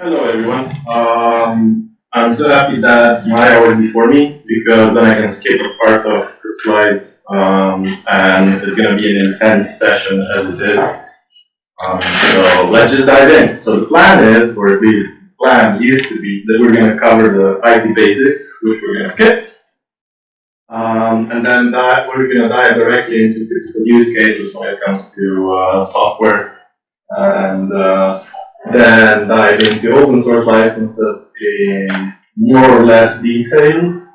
Hello, everyone. Um, I'm so happy that Maya was before me because then I can skip a part of the slides um, and it's going to be an intense session as it is. Um, so let's just dive in. So the plan is, or at least the plan used to be, that we're going to cover the IP basics, which we're going to skip. Um, and then that we're going to dive directly into typical use cases when it comes to uh, software and uh, then dive into open source licenses in more or less detail.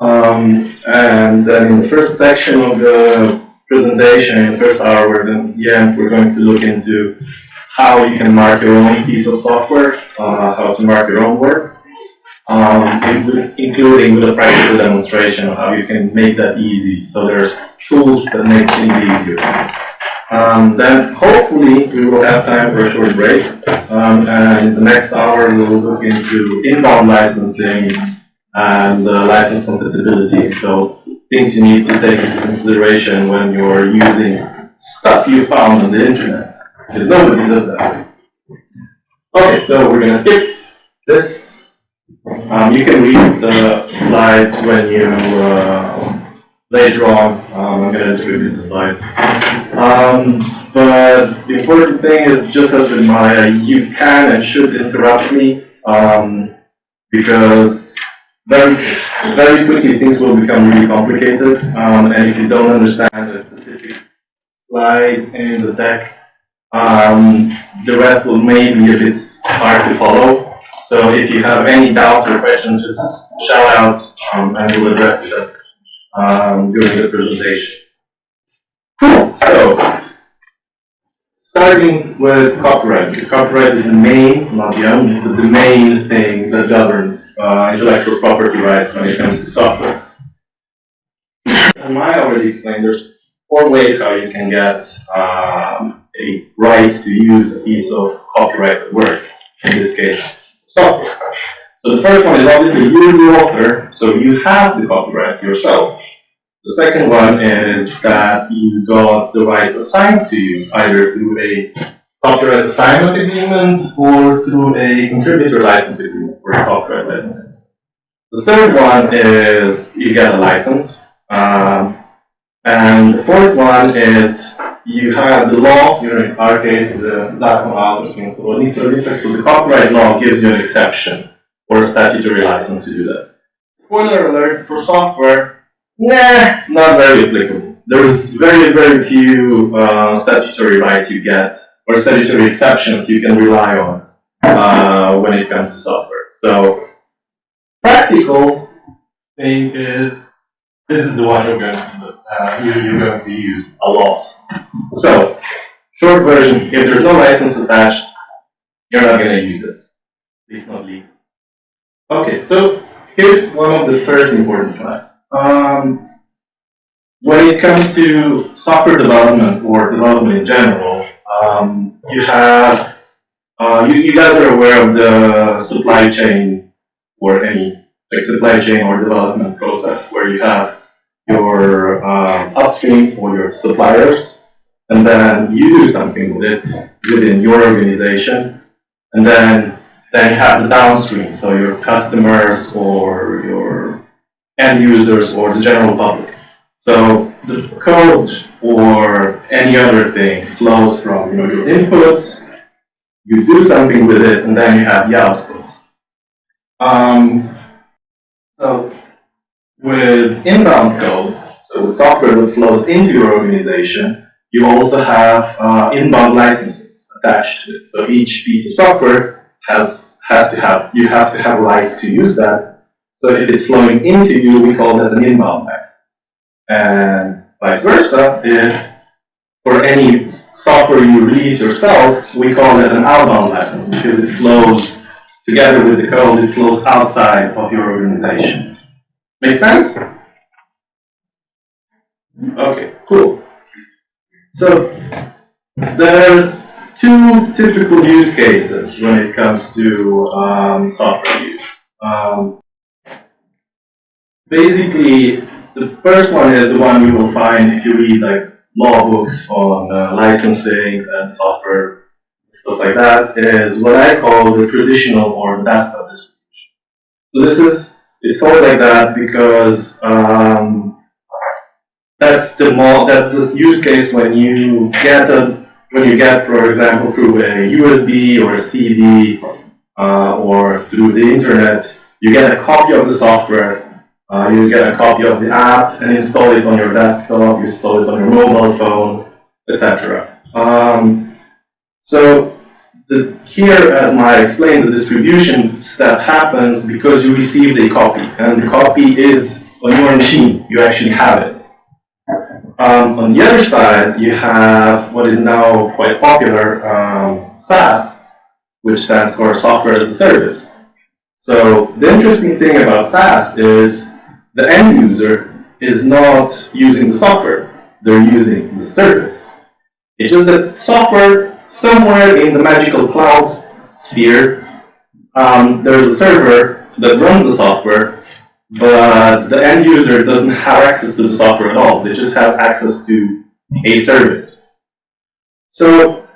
Um, and then in the first section of the presentation, in the first hour, we're then yeah, we're going to look into how you can mark your own piece of software, uh, how to mark your own work, um, including with a practical demonstration of how you can make that easy. So there's tools that make things easier. Um, then hopefully we will have time for a short break. Um, and in the next hour we will look into inbound licensing and uh, license compatibility. So things you need to take into consideration when you're using stuff you found on the internet. Because nobody does that. Okay, so we're gonna skip this. Um, you can read the slides when you uh, later on. Um, I'm going to distribute the slides. Um, but the important thing is, just as with Maya, you can and should interrupt me um, because very, very quickly things will become really complicated. Um, and if you don't understand a specific slide in the deck, um, the rest will maybe a bit hard to follow. So if you have any doubts or questions, just shout out um, and we'll address it um, during the presentation. So, starting with copyright, because copyright is the main, not the only, but the main thing that governs uh, intellectual property rights when it comes to software. As Maya already explained, there's four ways how you can get um, a right to use a piece of copyrighted work, in this case, software. So the first one is obviously you're the author, so you have the copyright yourself. The second one is that you got the rights assigned to you, either through a copyright assignment agreement or through a contributor license agreement or a copyright license. The third one is you get a license. Um, and the fourth one is you have the law, in our case, the Zakon o so the copyright law gives you an exception or a statutory license to do that. Spoiler alert, for software, nah, not very applicable. There is very, very few uh, statutory rights you get, or statutory exceptions you can rely on uh, when it comes to software. So, practical thing is, this is the one you're going to, uh, you're going to use a lot. So, short version, if there's no license attached, you're not going to use it. At least not legally. Okay, so here's one of the first important slides. Um, when it comes to software development or development in general, um, you have, uh, you, you guys are aware of the supply chain or any like supply chain or development process where you have your uh, upstream or your suppliers, and then you do something with it within your organization, and then then you have the downstream, so your customers or your end users or the general public. So the code or any other thing flows from you know, your inputs, you do something with it, and then you have the outputs. Um, so with inbound code, so with software that flows into your organization, you also have uh, inbound licenses attached to it. So each piece of software has has to have you have to have rights to use that. So if it's flowing into you, we call that an inbound license. And vice versa, if for any software you release yourself, we call that an outbound license because it flows together with the code, it flows outside of your organization. Make sense? Okay, cool. So there's two typical use cases when it comes to um, software use. Um, basically, the first one is the one you will find if you read like law books on uh, licensing and software stuff like that, is what I call the traditional or desktop distribution. So this is, it's called like that because um, that's the mo that this use case when you get a when you get, for example, through a USB or a CD uh, or through the internet, you get a copy of the software, uh, you get a copy of the app and install it on your desktop, you install it on your mobile phone, etc. Um, so the, here, as I explained, the distribution step happens because you received a copy, and the copy is on your machine. You actually have it. Um, on the other side, you have what is now quite popular, um, SaaS, which stands for Software as a Service. So the interesting thing about SaaS is the end user is not using the software, they're using the service. It's just that software, somewhere in the magical cloud sphere, um, there's a server that runs the software, but the end user doesn't have access to the software at all. They just have access to a service. So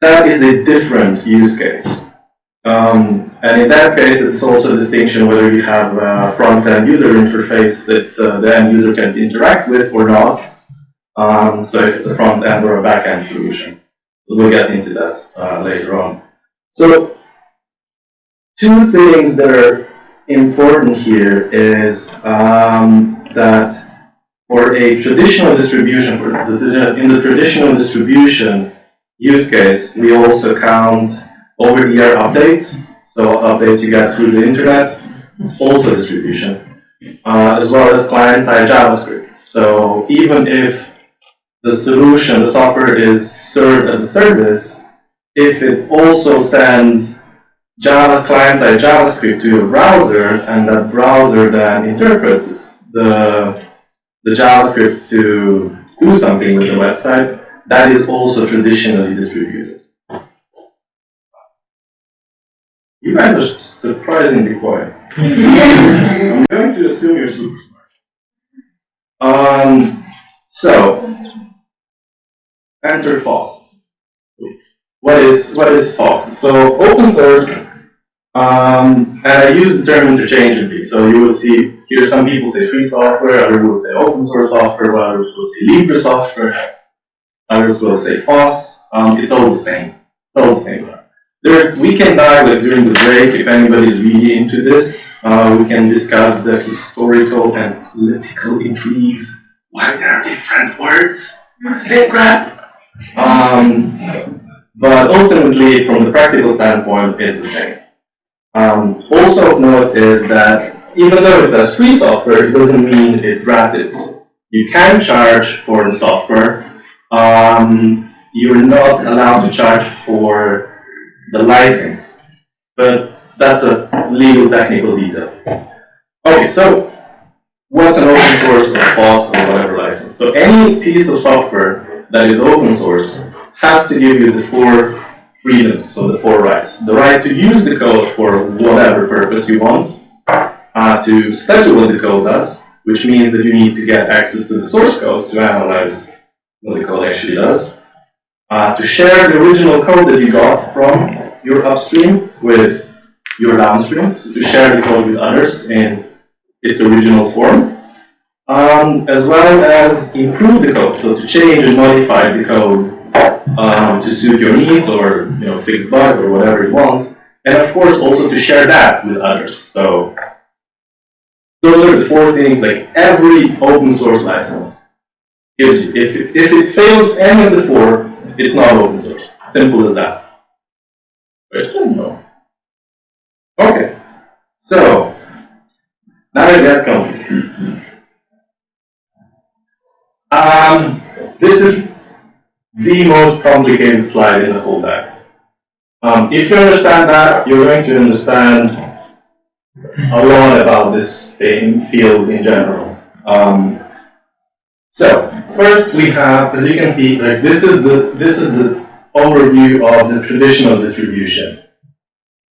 that is a different use case. Um, and in that case, it's also a distinction whether you have a front-end user interface that uh, the end user can interact with or not. Um, so if it's a front-end or a back-end solution. We'll get into that uh, later on. So two things that are important here is um, that for a traditional distribution, for the, in the traditional distribution use case, we also count over-the-air updates. So updates you get through the internet, it's also distribution, uh, as well as client-side JavaScript. So even if the solution, the software is served as a service, if it also sends Java client-side JavaScript to your browser, and that browser then interprets the, the JavaScript to do something with the website, that is also traditionally distributed. You guys are surprisingly quiet. I'm going to assume you're super smart. Um, so, enter FOSS. What is what is FOSS? So open source, um, and I use the term interchangeably. So you will see here some people say free software, others will say open source software, others will say Libre software, others will say FOSS. Um, it's all the same. It's all the same. There, we can dive like, during the break if anybody's really into this. Uh, we can discuss the historical and political intrigues. Why there are different words? Same crap. Um, but ultimately, from the practical standpoint, it's the same. Um, also of note is that even though it says free software, it doesn't mean it's gratis. You can charge for the software. Um, you're not allowed to charge for the license. But that's a legal technical detail. Okay, so what's an open source or FOSS or whatever license? So any piece of software that is open source has to give you the four freedoms, so the four rights. The right to use the code for whatever purpose you want, uh, to study what the code does, which means that you need to get access to the source code to analyze what the code actually does, uh, to share the original code that you got from your upstream with your downstream, so to share the code with others in its original form, um, as well as improve the code, so to change and modify the code um, to suit your needs or you know fix bugs or whatever you want. And of course also to share that with others. So those are the four things like every open source license gives you. If if it fails any of the four, it's not open source. Simple as that. Okay. So now it gets complicated. Um, this is the most complicated slide in the whole deck. Um, if you understand that, you're going to understand a lot about this thing, field in general. Um, so first we have, as you can see, like this is the this is the overview of the traditional distribution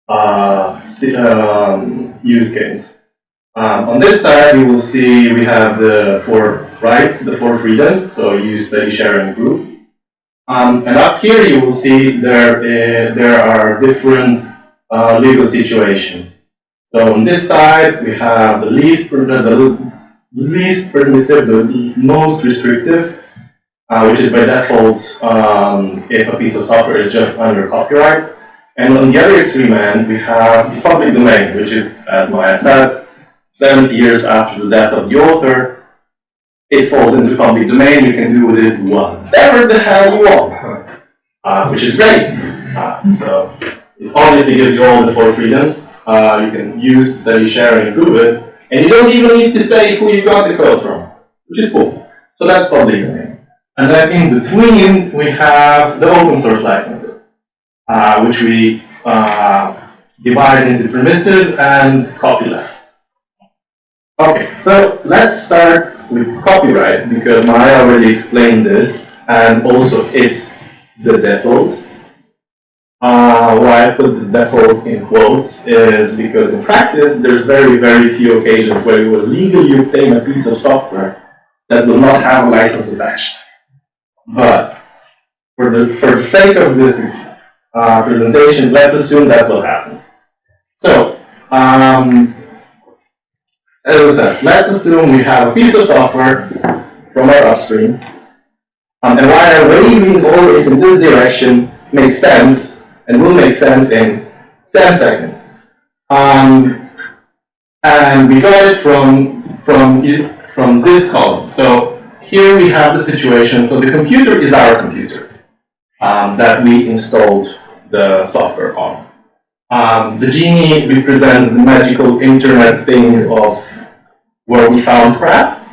uh, um, use case. Um, on this side, you will see we have the four rights, the four freedoms. So use, study, share, and group. Um, and up here you will see there, uh, there are different uh, legal situations. So on this side, we have the least, the least permissive, the most restrictive, uh, which is by default um, if a piece of software is just under copyright. And on the other extreme end, we have the public domain, which is, as Maya said, 70 years after the death of the author, it falls into public domain, you can do with it whatever the hell you want, uh, which is great. Uh, so it obviously gives you all the four freedoms. Uh, you can use, study, share, and improve it, and you don't even need to say who you got the code from, which is cool. So that's public domain. And then in between, we have the open source licenses, uh, which we uh, divide into permissive and copyleft. Okay, so let's start with copyright because Maya already explained this, and also it's the default. Uh, why I put the default in quotes is because in practice there's very, very few occasions where you will legally obtain a piece of software that will not have a license attached. But for the, for the sake of this uh, presentation, let's assume that's what happened. So, um, as I said, let's assume we have a piece of software from our upstream, um, and why I'm waving always in this direction makes sense, and will make sense in 10 seconds. Um, and we got it from, from, from this column. So here we have the situation, so the computer is our computer um, that we installed the software on. Um, the genie represents the magical internet thing of where we found crap.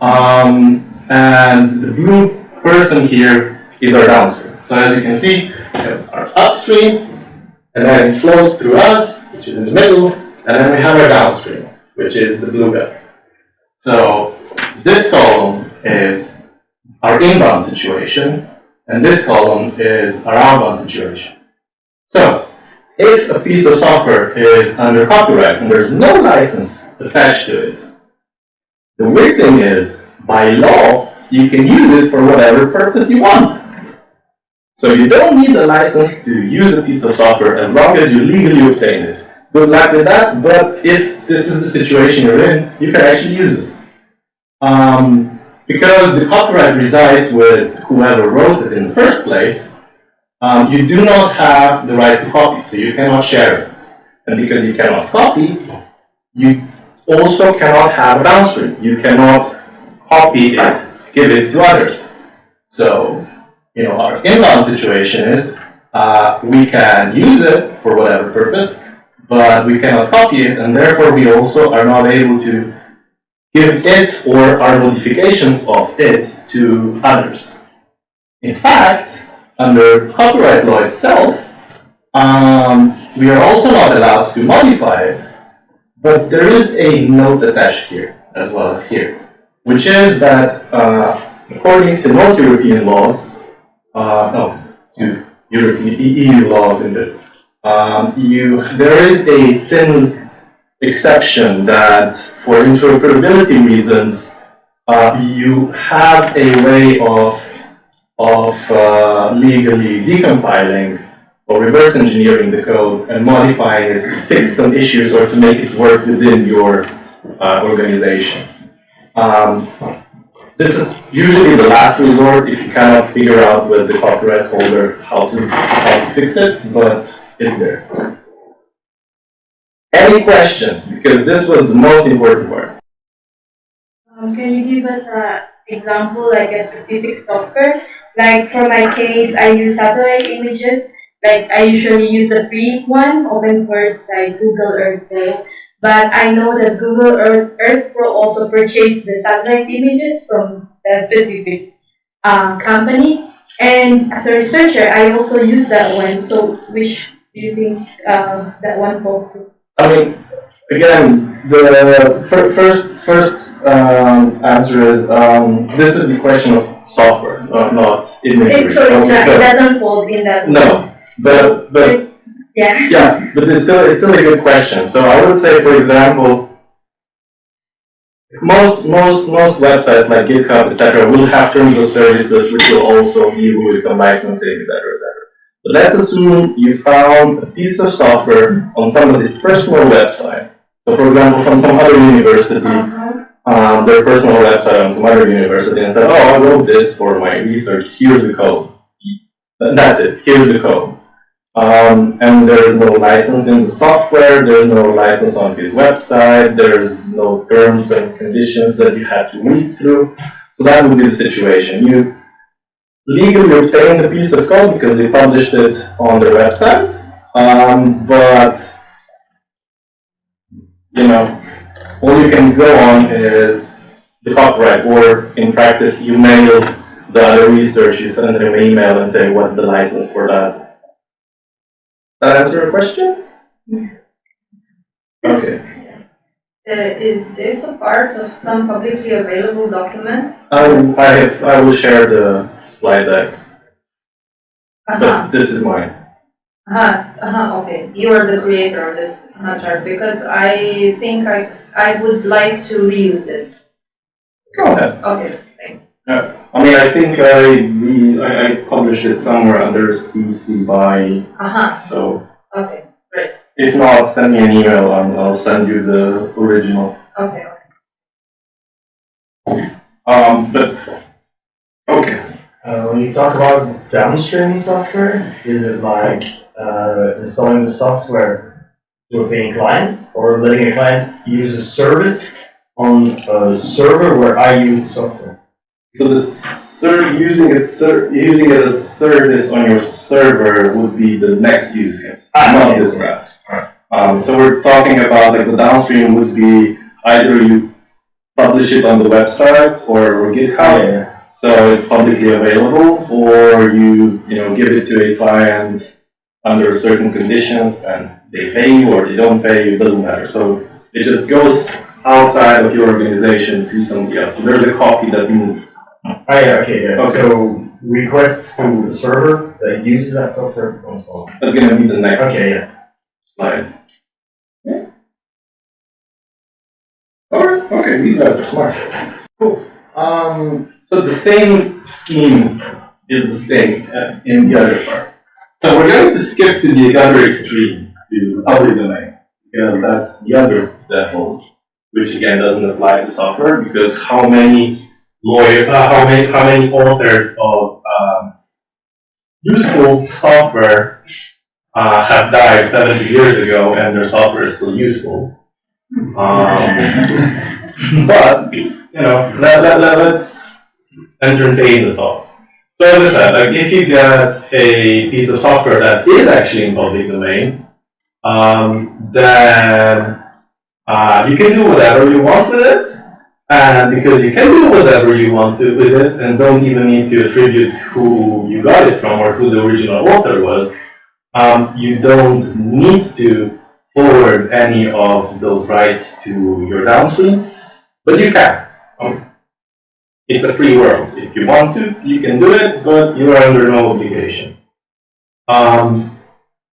Um, and the blue person here is our downstream. So as you can see, we have our upstream, and then it flows through us, which is in the middle, and then we have our downstream, which is the blue guy. So this column is our inbound situation, and this column is our outbound situation. So if a piece of software is under copyright and there's no license attached to it, the weird thing is, by law, you can use it for whatever purpose you want. So you don't need a license to use a piece of software as long as you legally obtain it. Good luck with that, but if this is the situation you're in, you can actually use it. Um, because the copyright resides with whoever wrote it in the first place, um, you do not have the right to copy, so you cannot share it. And because you cannot copy, you also cannot have a downstream. You cannot copy it, give it to others. So, you know, our inbound situation is uh, we can use it for whatever purpose, but we cannot copy it, and therefore we also are not able to give it or our modifications of it to others. In fact, under copyright law itself, um, we are also not allowed to modify it, but there is a note attached here, as well as here, which is that uh, according to most European laws, uh, no, to European EU laws in the um, you, there is a thin exception that for interoperability reasons, uh, you have a way of of uh, legally decompiling or reverse engineering the code and modifying it to fix some issues or to make it work within your uh, organization. Um, this is usually the last resort if you cannot figure out with the copyright holder how to, how to fix it, but it's there. Any questions? Because this was the most important part. Um, can you give us an example, like a specific software like for my case, I use satellite images. Like I usually use the free one, open source like Google Earth Pro. But I know that Google Earth, Earth Pro also purchased the satellite images from a specific uh, company. And as a researcher, I also use that one. So which do you think uh, that one falls to? I mean, again, the first first um, answer is um, this is the question of software, not, not imagery. It, so Okay, not, it doesn't fall in that. No, but, but, Yeah. yeah, but it's still, it's still a good question. So I would say, for example, Most, most, most websites like GitHub, etc., will have terms of services which will also deal with some licensing, etc., etc. Let's assume you found a piece of software on somebody's personal website. So, for example, from some other university, Uh-huh. um, their personal website on some other university, and said, "Oh, I wrote this for my research. Here's the code." That's it. Here's the code. Um, and there is no license in the software, there's no license on his website, there's no terms and conditions that you have to read through. So that would be the situation. You legally obtained a piece of code because they published it on their website, um, but you know, all you can go on is the copyright, or in practice, you mail the other research, you send them an email and say, what's the license for that? That answer your question? Okay. Uh, is this a part of some publicly available document? I, I, I will share the slide deck, Uh-huh, but this is mine. uh-huh, uh-huh, okay, you are the creator of this uh, chart, because I think I, I would like to reuse this. Go ahead. Okay, thanks. I mean, I think I, re- I, I published it somewhere under CC by, Uh-huh, so okay, great, if not, send me an email and I'll send you the original. okay. Um, but, okay. Uh, when you talk about downstreaming software, is it like uh, installing the software to a paying client or letting a client use a service on a server where I use the software? So the ser, using it ser, using it as a service on your server would be the next use case, Ah, not this graph. Um, so we're talking about like the downstream would be either you publish it on the website or GitHub, yeah. so it's publicly available, or you, you know, give it to a client under certain conditions and they pay you or they don't pay you, it doesn't matter. So it just goes outside of your organization to somebody else. So there's a copy that moves. Yeah, okay, yeah. Okay. So requests to the server that uses that software don't. That's gonna be the next Okay, yeah. slide. Yeah. Alright, okay, we got it, smart. Cool. Um, so the same scheme is the same uh, in the other part. So we're going to skip to the other extreme, to public domain, because that's the other default, which again doesn't apply to software, because how many lawyer, uh, how many, how many authors of, um, useful software uh, have died 70 years ago and their software is still useful. Um, but, you know, let, let, let, let's entertain the thought. So as I said, like if you get a piece of software that is actually in public domain, um, then uh, you can do whatever you want with it. And because you can do whatever you want to with it and don't even need to attribute who you got it from or who the original author was, um, you don't need to forward any of those rights to your downstream, but you can. Um, it's a free world. If you want to, you can do it, but you are under no obligation. Um,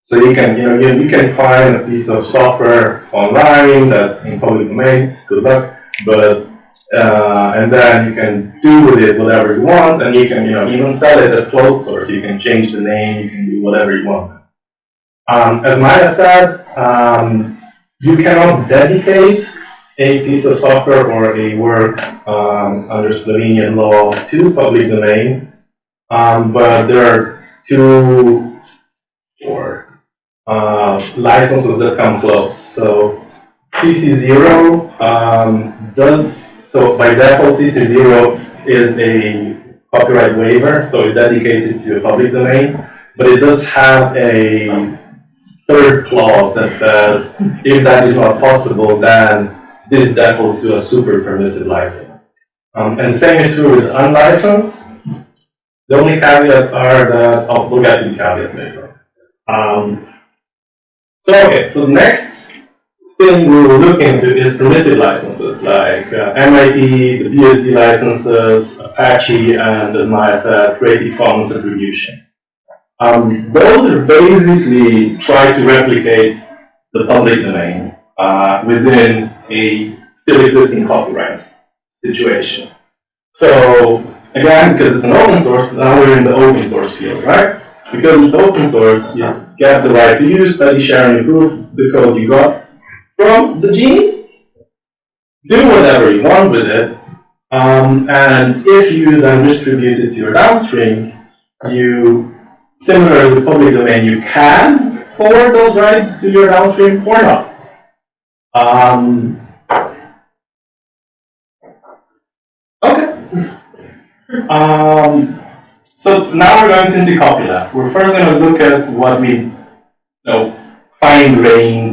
so you can, you know, you, you can find a piece of software online that's in public domain. Good luck, but uh, and then you can do with it whatever you want, and you can, you know, even sell it as closed source. You can change the name, you can do whatever you want. Um, as Maya said, um, you cannot dedicate a piece of software or a work um, under Slovenian law to public domain, um, but there are two or uh, licenses that come close. So CC0 um, does so by default CC0 is a copyright waiver, so it dedicates it to a public domain, but it does have a third clause that says if that is not possible, then this defaults to a super permissive license. Um, and same is true with unlicensed. The only caveats are that, oh, we'll get to the caveats later. Um, so, okay, so next thing we will look into is permissive licenses like uh, MIT, the BSD licenses, Apache, and as Maya said, Creative Commons attribution. Um, those are basically try to replicate the public domain uh, within a still existing copyrights situation. So again, because it's an open source, now we're in the open source field, right? Because it's open source, you get the right to use, study, share, and improve the code you got from the gene. Do whatever you want with it, um, and if you then distribute it to your downstream, you, similar to the public domain, you can forward those rights to your downstream or not. Um, okay. Um, so now we're going to into copyleft. We're first going to look at what we, you know, fine-grained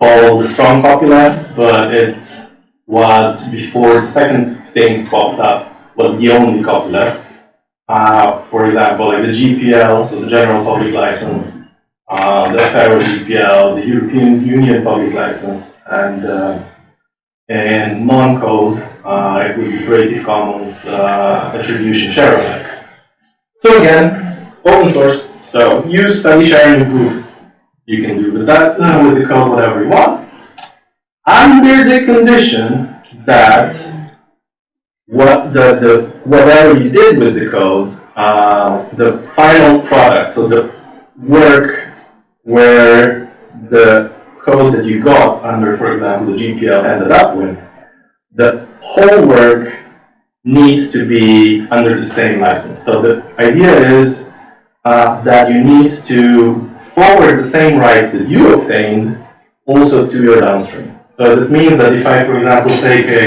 call the strong copyleft, but it's what before the second thing popped up was the only copyleft. Uh, for example, like the GPL, so the General Public License, uh, the Affero GPL, the European Union Public License, and uh, and non-code, uh, it would be Creative Commons uh, Attribution Share Alike. So again, open source. So use, study, share, and improve. You can do with that with the code whatever you want, under the condition that what the, the whatever you did with the code, uh, the final product, so the work where the code that you got under, for example, the GPL ended up with, the whole work needs to be under the same license. So the idea is uh, that you need to forward the same rights that you obtained also to your downstream. So that means that if I, for example, take a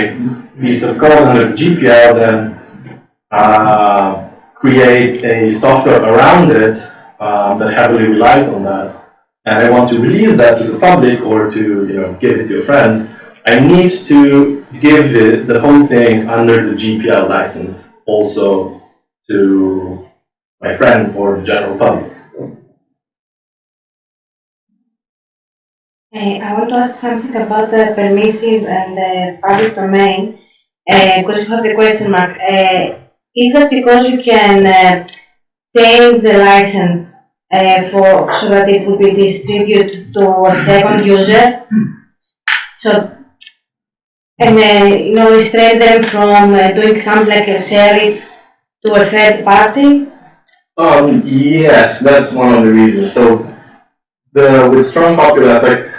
piece of code under GPL, then uh, create a software around it um, that heavily relies on that, and I want to release that to the public or to you know give it to a friend, I need to give it the whole thing under the GPL license also to my friend or the general public. I want to ask something about the permissive and the public domain, because you have the question mark. Uh, is that because you can uh, change the license uh, for so that it will be distributed to a second user? So, and uh, you know, restrain them from uh, doing something like uh, sell it to a third party? Um, yes, that's one of the reasons. So the with strong like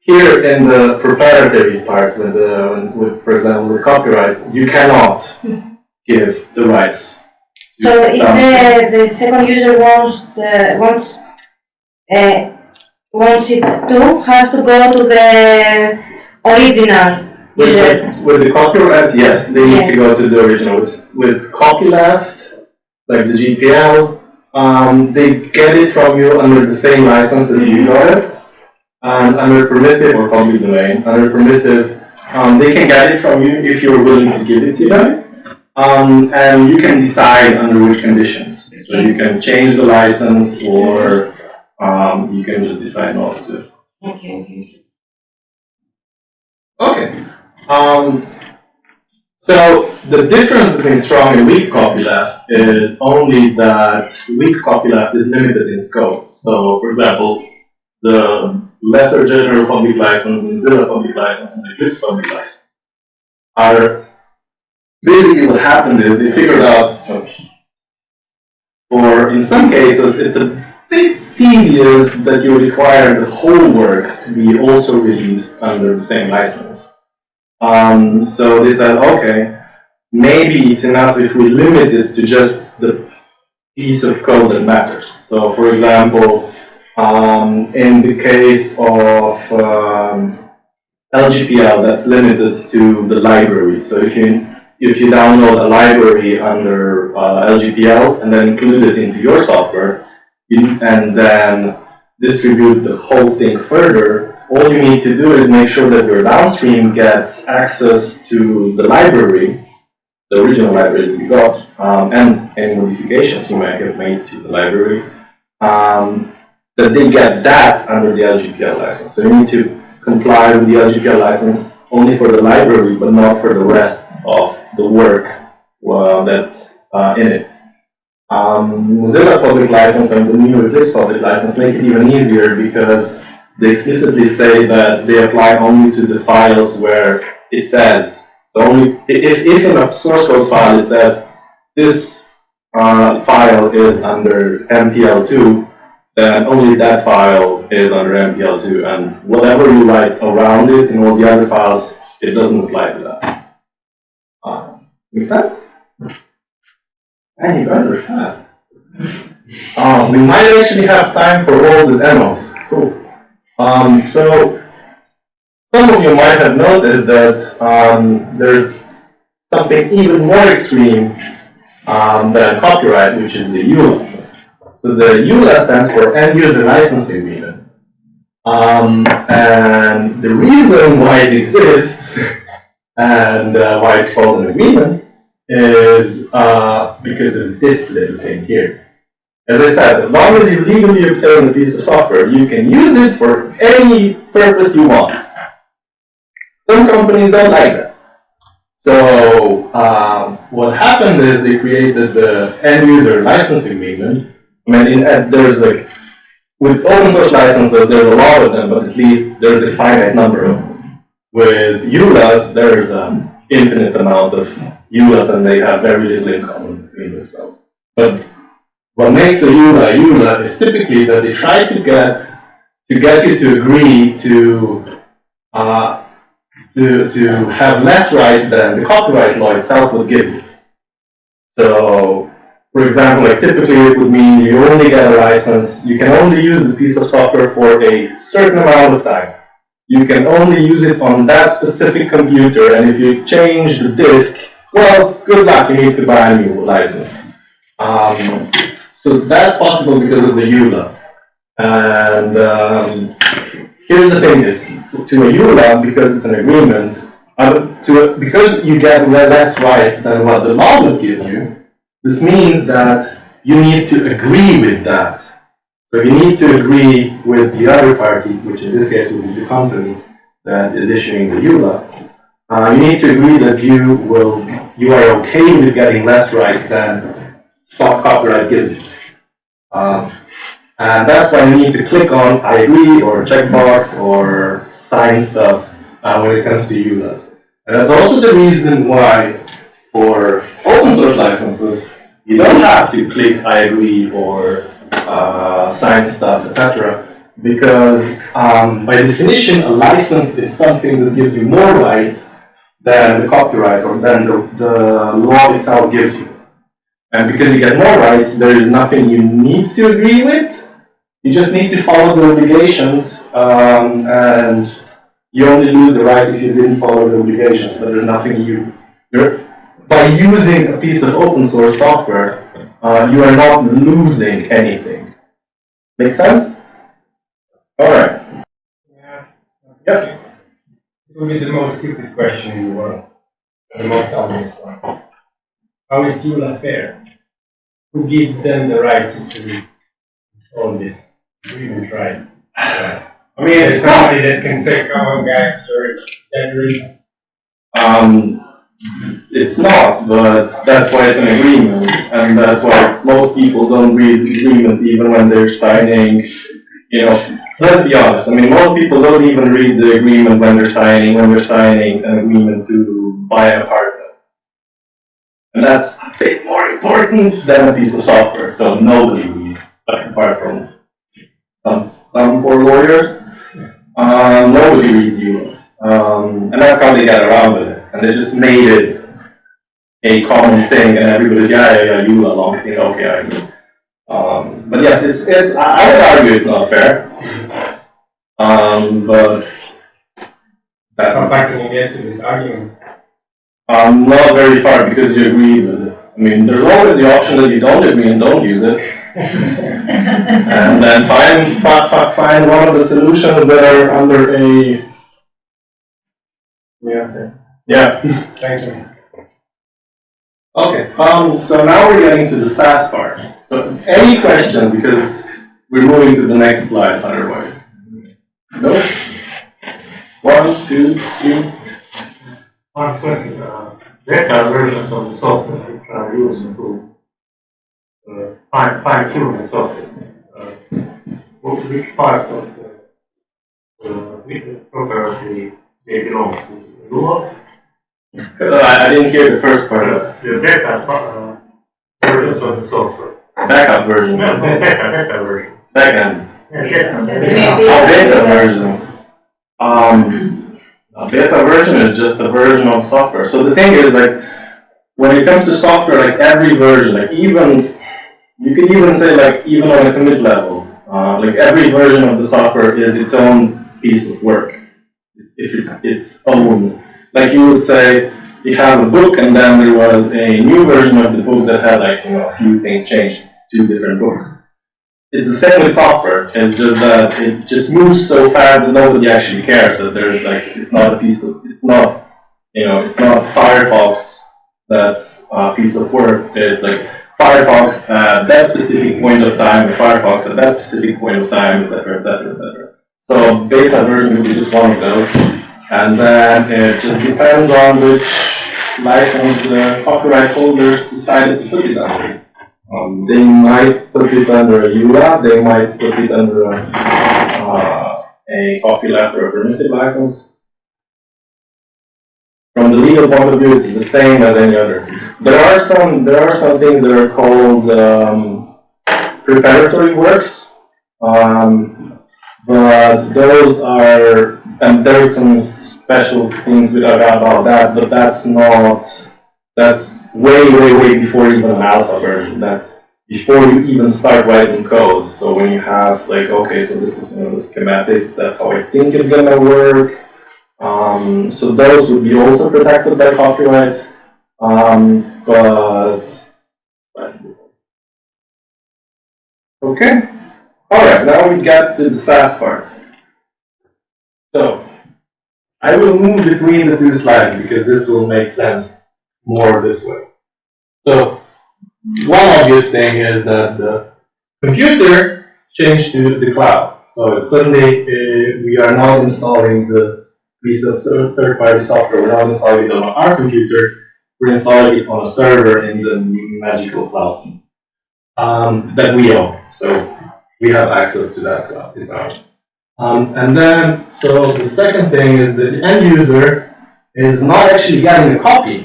here in the proprietary part, with the with for example with copyright, you cannot give the rights. So if the, the second user wants, uh, wants, uh, wants it to, has to go to the original With user. the, with the copyright, yes, they need to go to the original. With, with copyleft, like the GPL, um, they get it from you under the same license as you got it. And under permissive or public domain, under permissive, um, they can get it from you if you're willing to give it to them. Um, and you can decide under which conditions. So you can change the license or, um, you can just decide not to. Okay, okay. Okay. Um, so the difference between strong and weak copyleft is only that weak copyleft is limited in scope. So, for example, the lesser general public license, Mozilla public license, and Eclipse public license are basically what happened is they figured out, or in some cases, it's a bit tedious that you require the whole work to be also released under the same license. Um, so they said, okay, maybe it's enough if we limit it to just the piece of code that matters. So, for example, um, in the case of um, LGPL, that's limited to the library. So if you if you download a library under uh, LGPL and then include it into your software, you, and then distribute the whole thing further, all you need to do is make sure that your downstream gets access to the library, the original library that you got, um, and any modifications you might have made to the library, um, that they get that under the LGPL license. So you need to comply with the LGPL license only for the library, but not for the rest of the work that's uh, in it. Um, Mozilla public license and the new Eclipse public license make it even easier because they explicitly say that they apply only to the files where it says, so only, if, if in a source code file it says, this, uh, file is under MPL two, then only that file is under MPL two, and whatever you write around it in all the other files, it doesn't apply to that. Uh, Make sense? And you guys are fast. Um, we might actually have time for all the demos. Cool. Um, so, some of you might have noticed that, um, there's something even more extreme, um, than copyright, which is the EULA. So the EULA stands for End User License Agreement. Um, and the reason why it exists and uh, why it's called an agreement is uh, because of this little thing here. As I said, as long as you legally obtain a piece of software, you can use it for any purpose you want. Some companies don't like that. So um, what happened is they created the end user license agreement. I mean, in, uh, there's like with open source licenses, there's a lot of them, but at least there's a finite number of them. With EULAs, there's an infinite amount of EULAs, and they have very little in common between themselves. But what makes a EULA a EULA is typically that they try to get to get you to agree to uh, to to have less rights than the copyright law itself would give you. So, for example, like typically it would mean you only get a license, you can only use the piece of software for a certain amount of time. You can only use it on that specific computer, and if you change the disk, well, good luck, you need to buy a new license. Um, so that's possible because of the EULA. And um, here's the thing is, to a EULA, because it's an agreement, uh, to a, because you get less rights than what the law would give you, this means that you need to agree with that. So you need to agree with the other party, which in this case would be the company that is issuing the EULA. Uh, you need to agree that you will, you are okay with getting less rights than stock copyright gives you. Um, and that's why you need to click on I agree or checkbox or sign stuff uh, when it comes to EULAs. And that's also the reason why for open source licenses, you don't have to click I agree or uh, sign stuff, etc. Because um, by definition, a license is something that gives you more rights than the copyright or than the, the law itself gives you. And because you get more rights, there is nothing you need to agree with. You just need to follow the obligations, um, and you only lose the right if you didn't follow the obligations, but there's nothing you, you're, by using a piece of open source software, uh, you are not losing anything. Make sense? Alright. Yeah. Yep. It will be the most stupid question in the world, the most obvious one. How is EULA fair? Who gives them the right to own this agreement rights? Right. I mean, it's somebody that can say, come on guys, you're generally um, it's not, but that's why it's an agreement, and that's why most people don't read agreements even when they're signing, you know, let's be honest, I mean, most people don't even read the agreement when they're signing, when they're signing an agreement to buy an apartment. And that's a bit more important than a piece of software, so nobody reads, apart from some, some poor lawyers. Um, nobody reads EULAs. Um, and that's how they get around it. And they just made it a common thing, and everybody's, yeah, yeah, yeah, EULA, long thing, okay, I agree. Um, but yes, it's, it's, I I would argue it's not fair. Um, but how that's, far can you get to this argument? um, not very far because you agree with it. I mean, there's always the option that you don't agree and don't use it. And then find, fi- fi- find one of the solutions that are under a, Yeah, yeah. thank you. Okay, um, so now we're getting to the SaaS part. So any question, because we're moving to the next slide otherwise. No? One, two, three, One question, uh, there are versions of the software which are used to uh, fine, fine tune the software. Uh, which part of the, uh, which property they belong to? Lua, Uh, I, I didn't hear the first part of it. the beta, uh, versions of the software. Backup versions. No, beta, beta version. Backend. Yeah, beta. Maybe- Oh, beta versions. Um, a beta version is just a version of software. So the thing is, like, when it comes to software, like every version, like even, you could even say like even on a commit level, uh, like every version of the software is its own piece of work. It's, if it's its own, like you would say, you have a book and then there was a new version of the book that had like, you know, a few things changed. It's two different books. It's the same with software. It's just that it just moves so fast that nobody actually cares that there's like, it's not a piece of, it's not, you know, it's not Firefox that's a piece of work. It's like Firefox at that specific point of time, Firefox at that specific point of time, et cetera, et cetera, et cetera. So beta version would be just one of those. And then it just depends on which license the copyright holders decided to put it under. Um, they might put it under a EULA, they might put it under a, uh, a copyleft or a permissive license. From the legal point of view, it's the same as any other. There are some, there are some things that are called, um, preparatory works. Um, but those are, and there's some special things about that, but that's not, that's way, way, way before even an alpha version. That's before you even start writing code. So when you have like, okay, so this is, you know, the schematics, that's how I think it's gonna work. Um, so those would be also protected by copyright. Um, but, okay. All right, now we got to the SaaS part. So, I will move between the two slides because this will make sense more this way. So, one obvious thing is that the computer changed to the cloud. So suddenly, uh, we are not installing the piece of third- third-party software, we're not installing it on our computer, we're installing it on a server in the magical cloud um, that we own. So we have access to that cloud, it's ours. Um, and then, so the second thing is that the end user is not actually getting a copy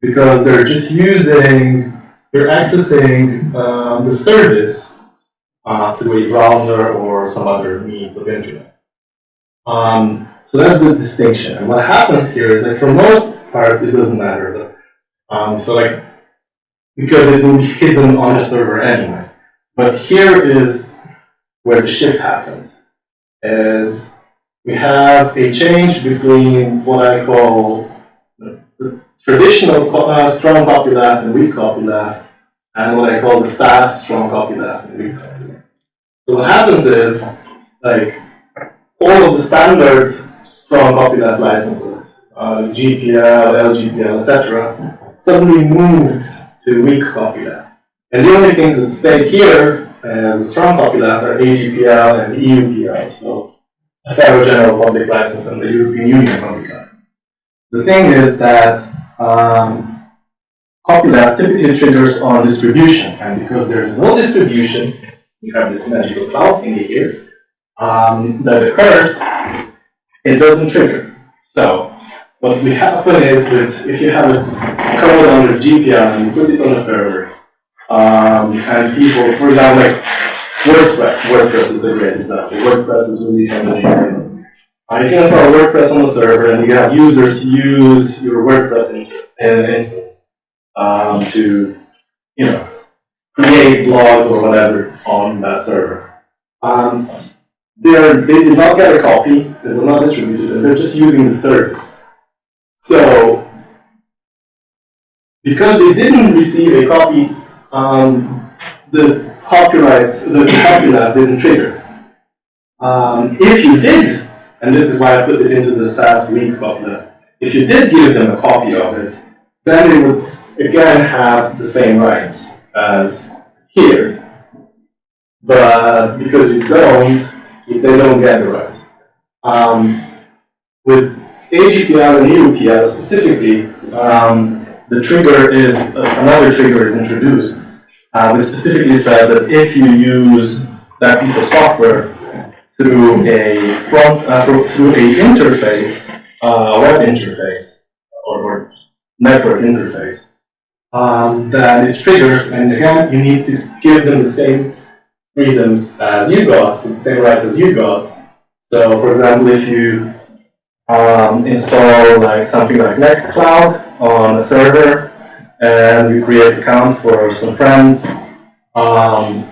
because they're just using, they're accessing um, the service uh, through a browser or some other means of internet. Um, so that's the distinction. And what happens here is that for most part, it doesn't matter. Um, so like, because it will be hidden on the server anyway. But here is where the shift happens, is we have a change between what I call the traditional uh, strong copyleft and weak copyleft, and what I call the SaaS strong copyleft and weak copyleft. So what happens is, like, all of the standard strong copyleft licenses, uh, GPL, LGPL, etc., suddenly moved to weak copyleft. And the only things that stayed here as a strong copyleft are AGPL and EUPL, so the Affero General Public License and the European Union Public License. The thing is that um, copyleft typically triggers on distribution, and because there's no distribution, you have this magical cloud thingy here um, that occurs, it doesn't trigger. So what we happen is with if you have a code under GPL and you put it on a server, um, and people, for example, like WordPress, WordPress is a great example. WordPress is a new uh, if you install WordPress on the server and you have users use your WordPress in, in instance um, to, you know, create blogs or whatever on that server. Um, they're, they did not get a copy, it was not distributed, and they're just using the service. So, because they didn't receive a copy, um, the copyright, the copyleft didn't trigger. Um, if you did, and this is why I put it into the SaaS link copyleft, if you did give them a copy of it, then they would again have the same rights as here. But because you don't, they don't get the rights. Um, with AGPL and EUPL specifically, um, the trigger is, another trigger is introduced, uh, which specifically says that if you use that piece of software through a front, uh, through a interface uh, web interface or, or network interface um, that it triggers, and again, you need to give them the same freedoms as you got, so the same rights as you got. So, for example, if you um, install like something like Nextcloud on a server, and you create accounts for some friends, um,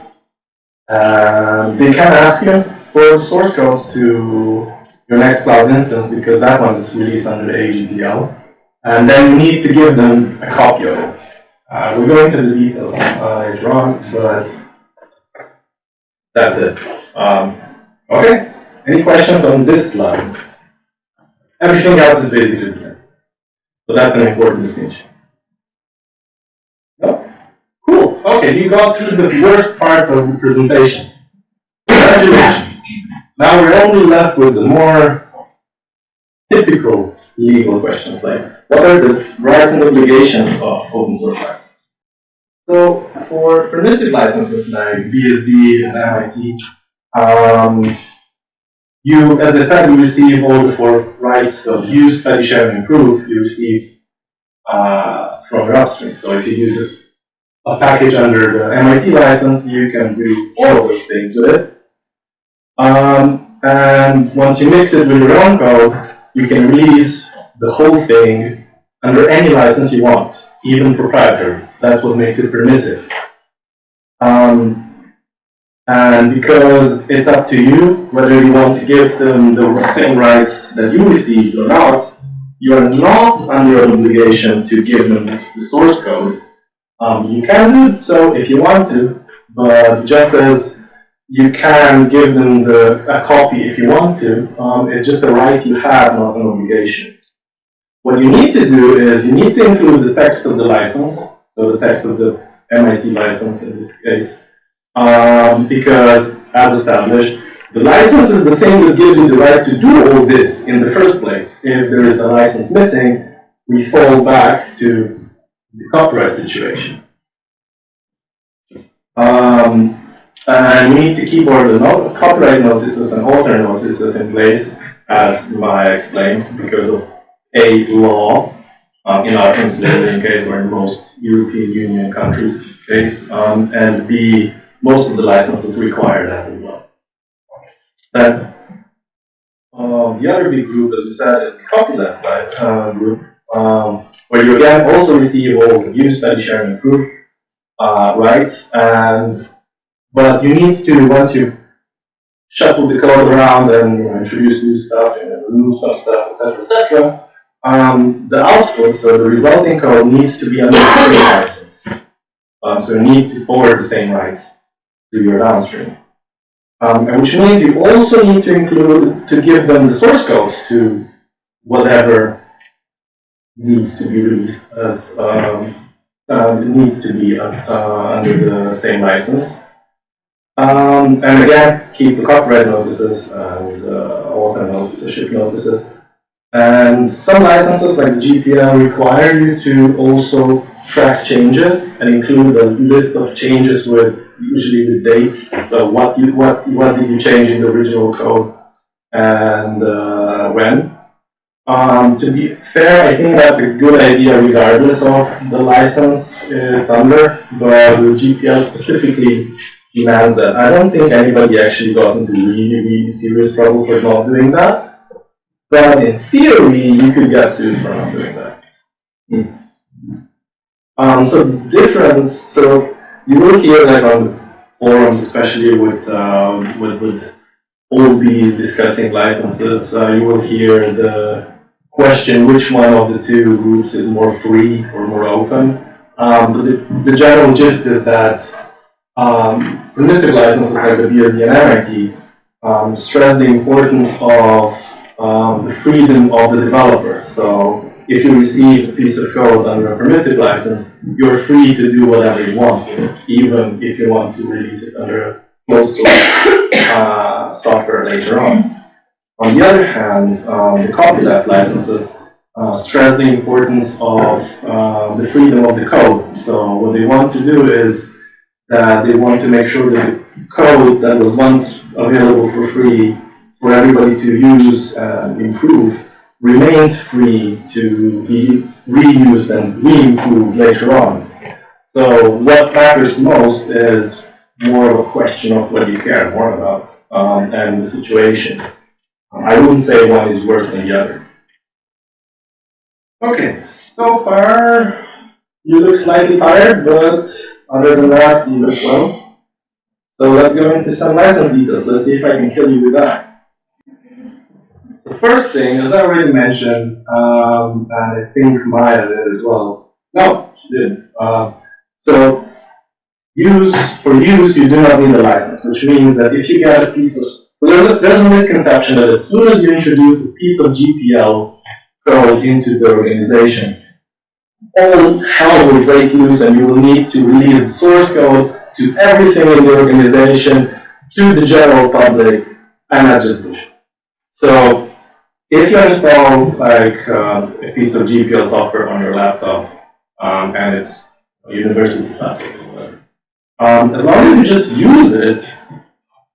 and they can ask you for source code to your Nextcloud instance because that one's released under the AGPL, and then you need to give them a copy of it. Uh, we'll go into the details uh, on, but that's it. Um, okay, any questions on this slide? Everything else is basically the same. So that's an important distinction. Cool. Okay, you got through the worst part of the presentation. Congratulations. Now we're only left with the more typical legal questions, like what are the rights and obligations of open source licenses? So for permissive licenses like BSD and MIT, um, you, as I said, you receive all the four rights of use, study, share, and improve. You receive uh, from your upstream. So if you use a, package under the MIT license, you can do all of those things with it. Um, and once you mix it with your own code, you can release the whole thing under any license you want, even proprietary. That's what makes it permissive. Um, and because it's up to you whether you want to give them the same rights that you received or not, you are not under an obligation to give them the source code. Um, you can do so if you want to, but just as you can give them the, a copy if you want to, um, it's just a right you have, not an obligation. What you need to do is you need to include the text of the license, so the text of the MIT license in this case, um, because, as established, the license is the thing that gives you the right to do all this in the first place. If there is a license missing, we fall back to the copyright situation. Um, and we need to keep all the no copyright notices and author notices in place, as Maya explained, because of A, law, um, in our Pennsylvania case, or in most European Union countries case, um, and B, most of the licenses require that as well. Then, uh, the other big group, as we said, is the copyleft uh, group, um, where you again also receive all the use, study, sharing, improve uh, rights, and but you need to once you shuffle the code around and you know, introduce new stuff and remove some stuff, etc., etc. Um, the output, so the resulting code, needs to be under the same license. Um, so you need to forward the same rights to your downstream. Um, and which means you also need to include, to give them the source code to whatever needs to be released as, um, uh, needs to be uh, uh, under the same license. Um, and again, keep the copyright notices and uh, author notices, notices. And some licenses like GPL require you to also track changes and include a list of changes with usually with dates. So what you what what did you change in the original code and uh, when? Um, to be fair, I think that's a good idea regardless of the license it's under, but the GPL specifically demands that. I don't think anybody actually got into really, really serious trouble for not doing that. But in theory, you could get sued for not doing that. Um, so the difference, so you will hear like on forums, especially with, um, with, with all these discussing licenses, uh, you will hear the question which one of the two groups is more free or more open. Um, but the, the general gist is that um, permissive licenses like the BSD and MIT um, stress the importance of um, the freedom of the developer. So if you receive a piece of code under a permissive license, you're free to do whatever you want, even if you want to release it under a closed source uh, software later on. On the other hand, um, the copyleft licenses uh, stress the importance of uh, the freedom of the code. So what they want to do is that they want to make sure that the code that was once available for free for everybody to use and improve remains free to be reused and re-improved later on. So what matters most is more of a question of what you care more about, um, and the situation. I wouldn't say one is worse than the other. Okay, so far, you look slightly tired, but other than that, you look well. So let's go into some license details. Let's see if I can kill you with that. So first thing, as I already mentioned, um, and I think Maya did as well. No, she did. Uh, so use for use, you do not need a license, which means that if you get a piece of so there's a, there's a misconception that as soon as you introduce a piece of GPL code into the organization, all hell will break loose and you will need to release the source code to everything in the organization, to the general public, and not just. So if you install like uh, a piece of GPL software on your laptop, um, and it's university stuff, um, as long as you just use it,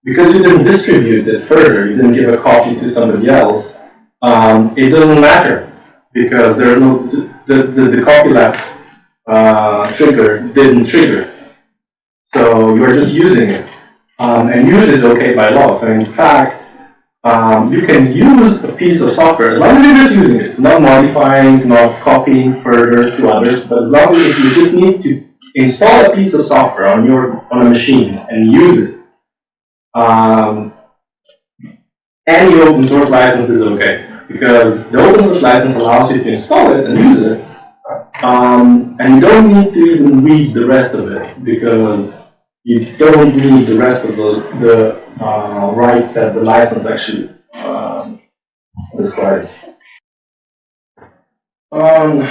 because you didn't distribute it further, you didn't give a copy to somebody else, um, it doesn't matter because there are no the the, the copyleft uh, trigger didn't trigger, so you are just using it, um, and use is okay by law. So in fact, um, you can use a piece of software as long as you're just using it, not modifying, not copying further to others, but as long as you just need to install a piece of software on your on a machine and use it um, any open source license is okay because the open source license allows you to install it and use it. Um, and you don't need to even read the rest of it because you don't need the rest of the, the uh, rights that the license actually um, describes. Um,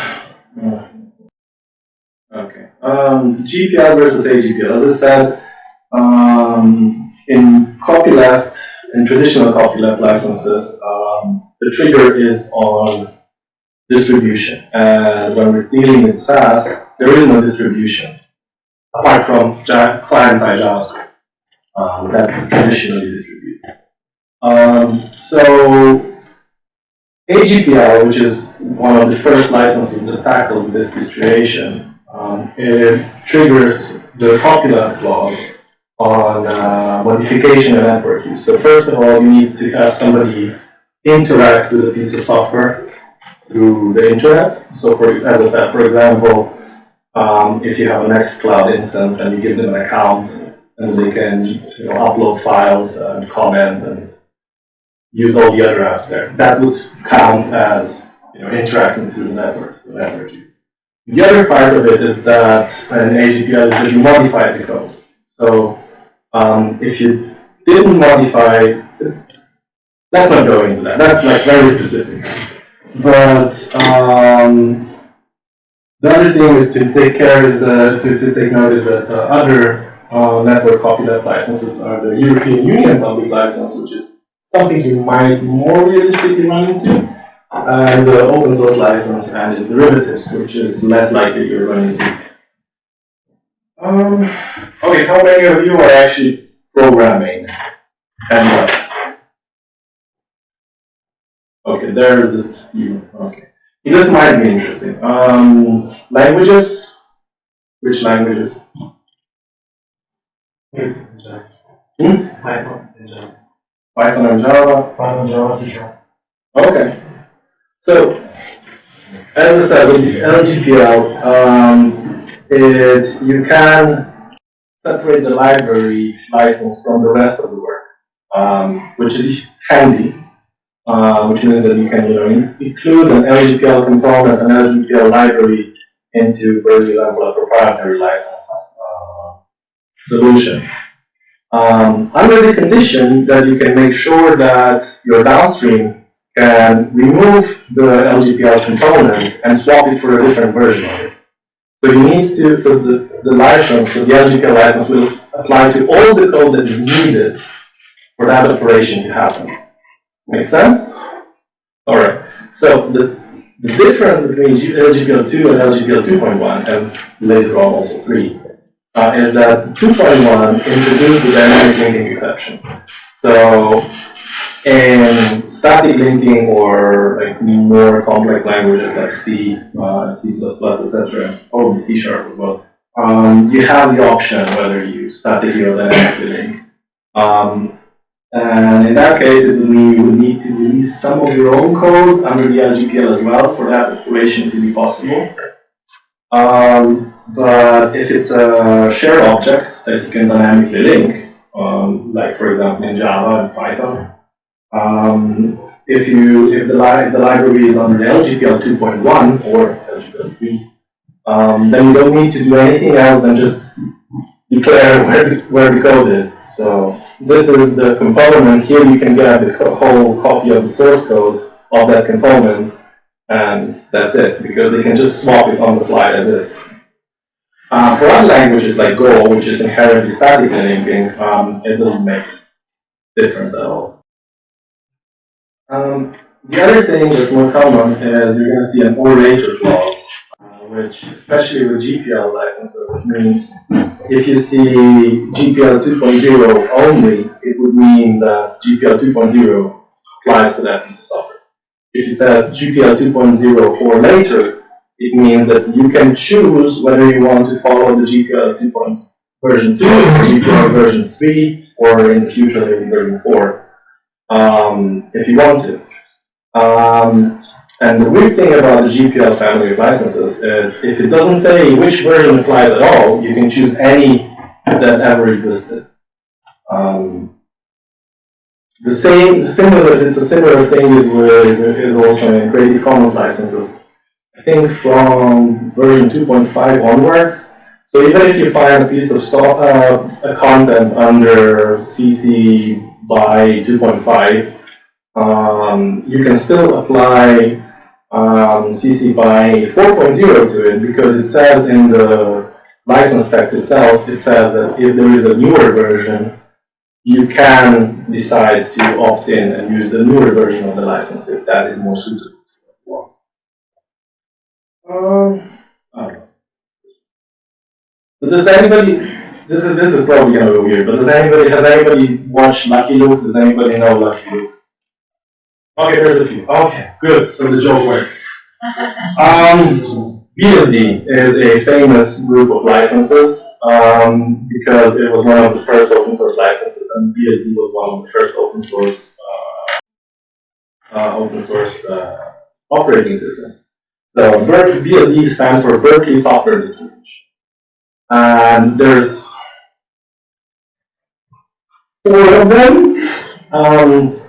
okay. Um, GPL versus AGPL. As I said, um, in copyleft, in traditional copyleft licenses, um, the trigger is on distribution. And when we're dealing with SaaS, there is no distribution, apart from client-side JavaScript. Um, that's traditionally distributed. Um, so AGPL, which is one of the first licenses that tackled this situation, um, it triggers the copyleft clause on uh, modification of network use. So first of all, you need to have somebody interact with a piece of software through the internet. So for, as I said, for example, um, if you have a Nextcloud instance and you give them an account and they can you know, upload files and comment and use all the other apps there, that would count as you know, interacting through the network, so network use. The other part of it is that an AGPL is that you modify the code. So um, if you didn't modify, let's not go into that. That's like very specific. But um, the other thing is to take care is uh, to, to take note is that uh, other uh, network copyleft licenses are the European Union public license, which is something you might more realistically run into, and the open source license and its derivatives, which is less likely you're running into. Um, okay, how many of you are actually programming and what? Okay, there's a few. Okay, this might be interesting. Um, languages. Which languages? Hmm? Python and Java. Python and Java. Python, Java, C Sharp. Okay. So, as I said, with LGPL, um, it, you can separate the library license from the rest of the work, um, which is handy, uh, which means that you can you know, include an LGPL component, an LGPL library into, for example, a proprietary license solution. Um, under the condition that you can make sure that your downstream can remove the LGPL component and swap it for a different version of it. So you need to, so the, the license, so the LGPL license will apply to all the code that is needed for that operation to happen. Make sense? Alright, so the, the difference between LGPL 2 and LGPL 2.1, and later on also 3, uh, is that 2.1 introduced the dynamic linking exception. So in static linking or like more complex languages like C, uh, C++, etc., or C sharp as well, um, you have the option whether you statically or dynamically link. Um, and in that case, it you would need to release some of your own code under the LGPL as well for that operation to be possible. Um, but if it's a shared object that you can dynamically link, um, like for example in Java and Python, um, if you if the, li the library is under LGPL 2.1 or LGPL 3, um, then you don't need to do anything else than just declare where the, where the code is. So this is the component. Here you can get the co whole copy of the source code of that component, and that's it, because they can just swap it on the fly as is. Uh, for other languages like Go, which is inherently statically linking, um, it doesn't make difference at all. Um, the other thing that's more common is you're going to see an or later clause, uh, which, especially with GPL licenses, it means if you see GPL 2.0 only, it would mean that GPL 2.0 applies to that piece of software. If it says GPL 2.0 or later, it means that you can choose whether you want to follow the GPL 2. version 2, GPL version 3, or in the future maybe version 4, um, if you want to. Um, and the weird thing about the GPL family of licenses is if it doesn't say which version applies at all, you can choose any that ever existed. Um, the same, similar, it's a similar thing is, is, is also in Creative Commons licenses. I think from version 2.5 onward. So even if you find a piece of so, uh, content under CC by 2.5, um, you can still apply um, CC by 4.0 to it because it says in the license text itself, it says that if there is a newer version, you can decide to opt in and use the newer version of the license if that is more suitable. Um, I don't know. Does anybody, this is, this is probably gonna be weird, but does anybody, has anybody watched Lucky Luke? Does anybody know Lucky Luke? Okay, there's a few. Okay, good, so the joke works. Um, BSD is a famous group of licenses, um, because it was one of the first open source licenses, and BSD was one of the first open source, uh, uh, open source, uh, operating systems. So Berkeley, BSD stands for Berkeley Software Distribution. And there's four of them. Um,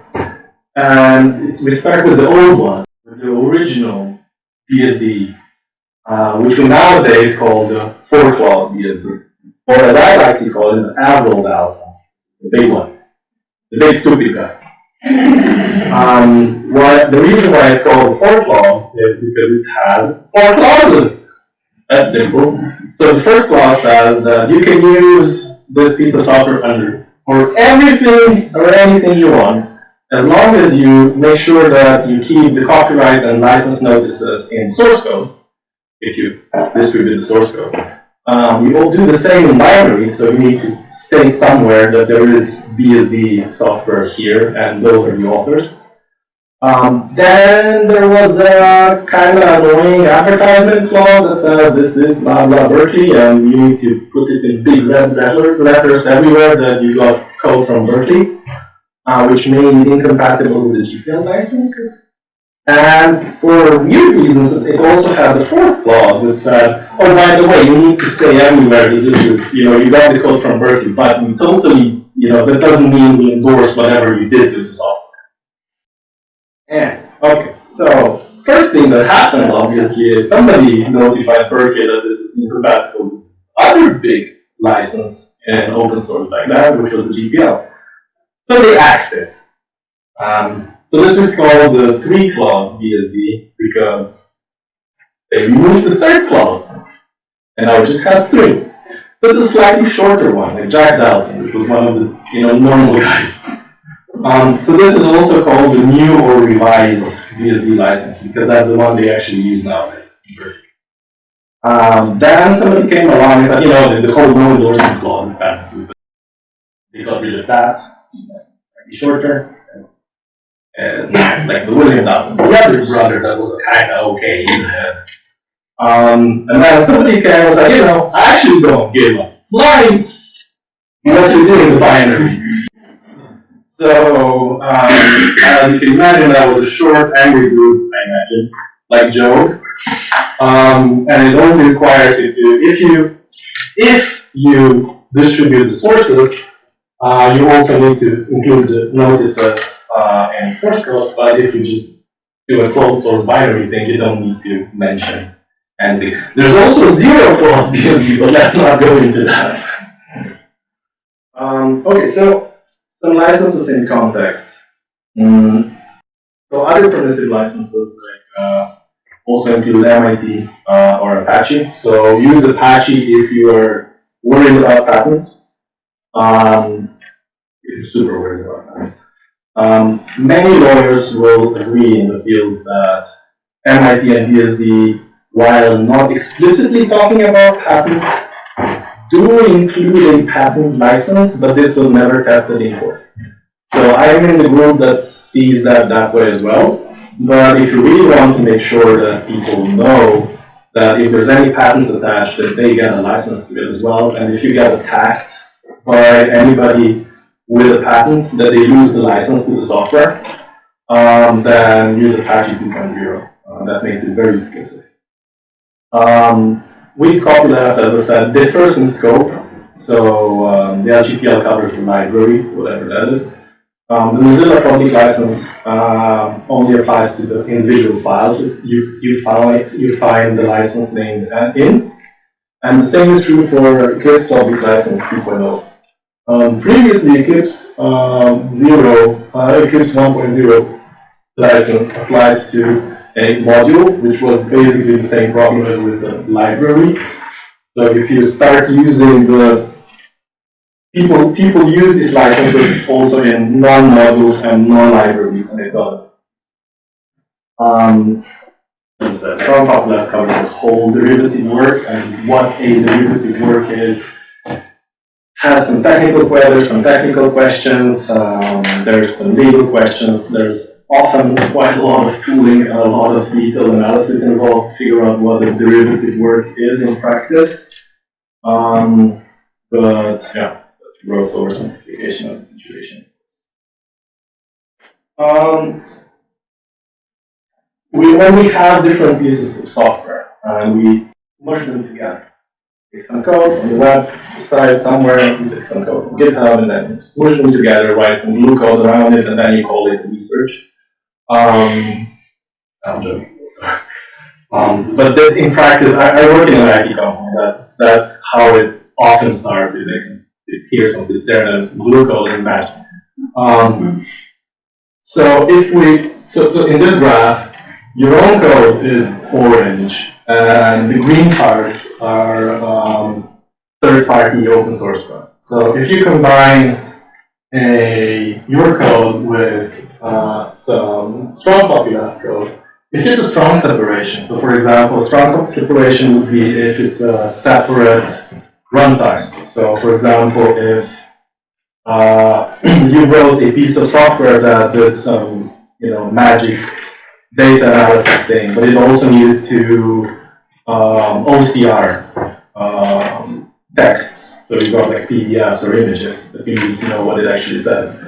and we start with the old one, the original BSD, uh, which we nowadays call the four clause BSD. Or as I like to call it, the Averell Dalton, the big one, the big stupid guy. Um, what, the reason why it's called four clause is because it has four clauses. That's simple. So the first clause says that you can use this piece of software under for everything or anything you want, as long as you make sure that you keep the copyright and license notices in source code, if you distribute the source code. Um, we will do the same in binary, so you need to state somewhere that there is BSD software here, and those are the authors. Um, then there was a kind of annoying advertisement clause that says this is blah blah Berkeley, and you need to put it in big red letter, letters everywhere that you got code from Berkeley, uh, which made it incompatible with the GPL licenses. And for weird reasons, it also had the fourth clause that said, oh, by the way, you need to everywhere that this is, you know, you got the code from Berkeley, but we totally, you know, that doesn't mean we endorse whatever you did to the software. And, okay, so first thing that happened, obviously, is somebody notified Berkeley that this is incompatible other big license in open source like that, which was the GPL. So they axed it. Um, so this is called the three clause BSD because they removed the third clause. And now it just has three. So it's a slightly shorter one, like Jack Dalton, which was one of the you know normal guys. Um, so this is also called the new or revised BSD license because that's the one they actually use nowadays. Um, then somebody came along and said, you know, the, the whole no endorsement clause is kind of stupid. They got rid of that, slightly shorter. Not like the William Dalton, the other brother that was kind of okay the head. Um, and then somebody came and was like, you know, I actually don't give a flying what you do in the binary. So, um, as you can imagine, that was a short, angry group, I imagine, like Joe. Um, and it only requires you to, if you, if you distribute the sources, uh, you also need to include the notices, uh, in source code, but if you just do a closed source binary thing, you don't need to mention anything. There's also zero clause BSD, but let's not go into that. Um, okay, so some licenses in context. Mm, so other permissive licenses like uh, also include MIT uh, or Apache. So use Apache if you are worried about patents. Um, if you're super worried about patents. Um, many lawyers will agree in the field that MIT and BSD, while not explicitly talking about patents, do include a patent license, but this was never tested in court. So I'm in the group that sees that that way as well. But if you really want to make sure that people know that if there's any patents attached, that they get a license to it as well, and if you get attacked by anybody with a patent, that they lose the license to the software, um, then use Apache 2.0. Uh, that makes it very explicit. Um, we copyleft, as I said, differs in scope. So um, the LGPL covers the library, whatever that is. Um, the Mozilla public license uh, only applies to the individual files. It's, you, you, find, you find the license name in. And the same is true for Eclipse public license 2.0. Um, previously, Eclipse um, 0, uh, Eclipse 1.0 license applied to a module, which was basically the same problem as with the library. So if you start using the people people use these licenses also in non-modules and non-libraries, and they thought. Um, I said, strong copyleft the whole derivative work and what a derivative work is. Has some technical questions, some technical questions. Um, there's some legal questions. There's often quite a lot of tooling and a lot of detailed analysis involved to figure out what the derivative work is in practice. Um, but yeah, that's a gross oversimplification of the situation. Um, we only have different pieces of software and we merge them together. Take some code on the website somewhere, you take some code from GitHub and then smush them together, write some glue code around it, and then you call it research. Um, I'm joking. Um, but in practice, I, I work in an IT company. That's that's how it often starts. It's, it's here, so it's there, and it's glue code and match. Um, so if we, so so in this graph, your own code is orange, and the green parts are um, third-party open source stuff. So if you combine a your code with uh, some strong copyleft code, if it's a strong separation, so for example, strong separation would be if it's a separate runtime. So for example, if uh, you wrote a piece of software that did some, you know, magic data analysis thing, but it also needed to um, OCR um, texts. So you've got like PDFs or images that you need to know what it actually says.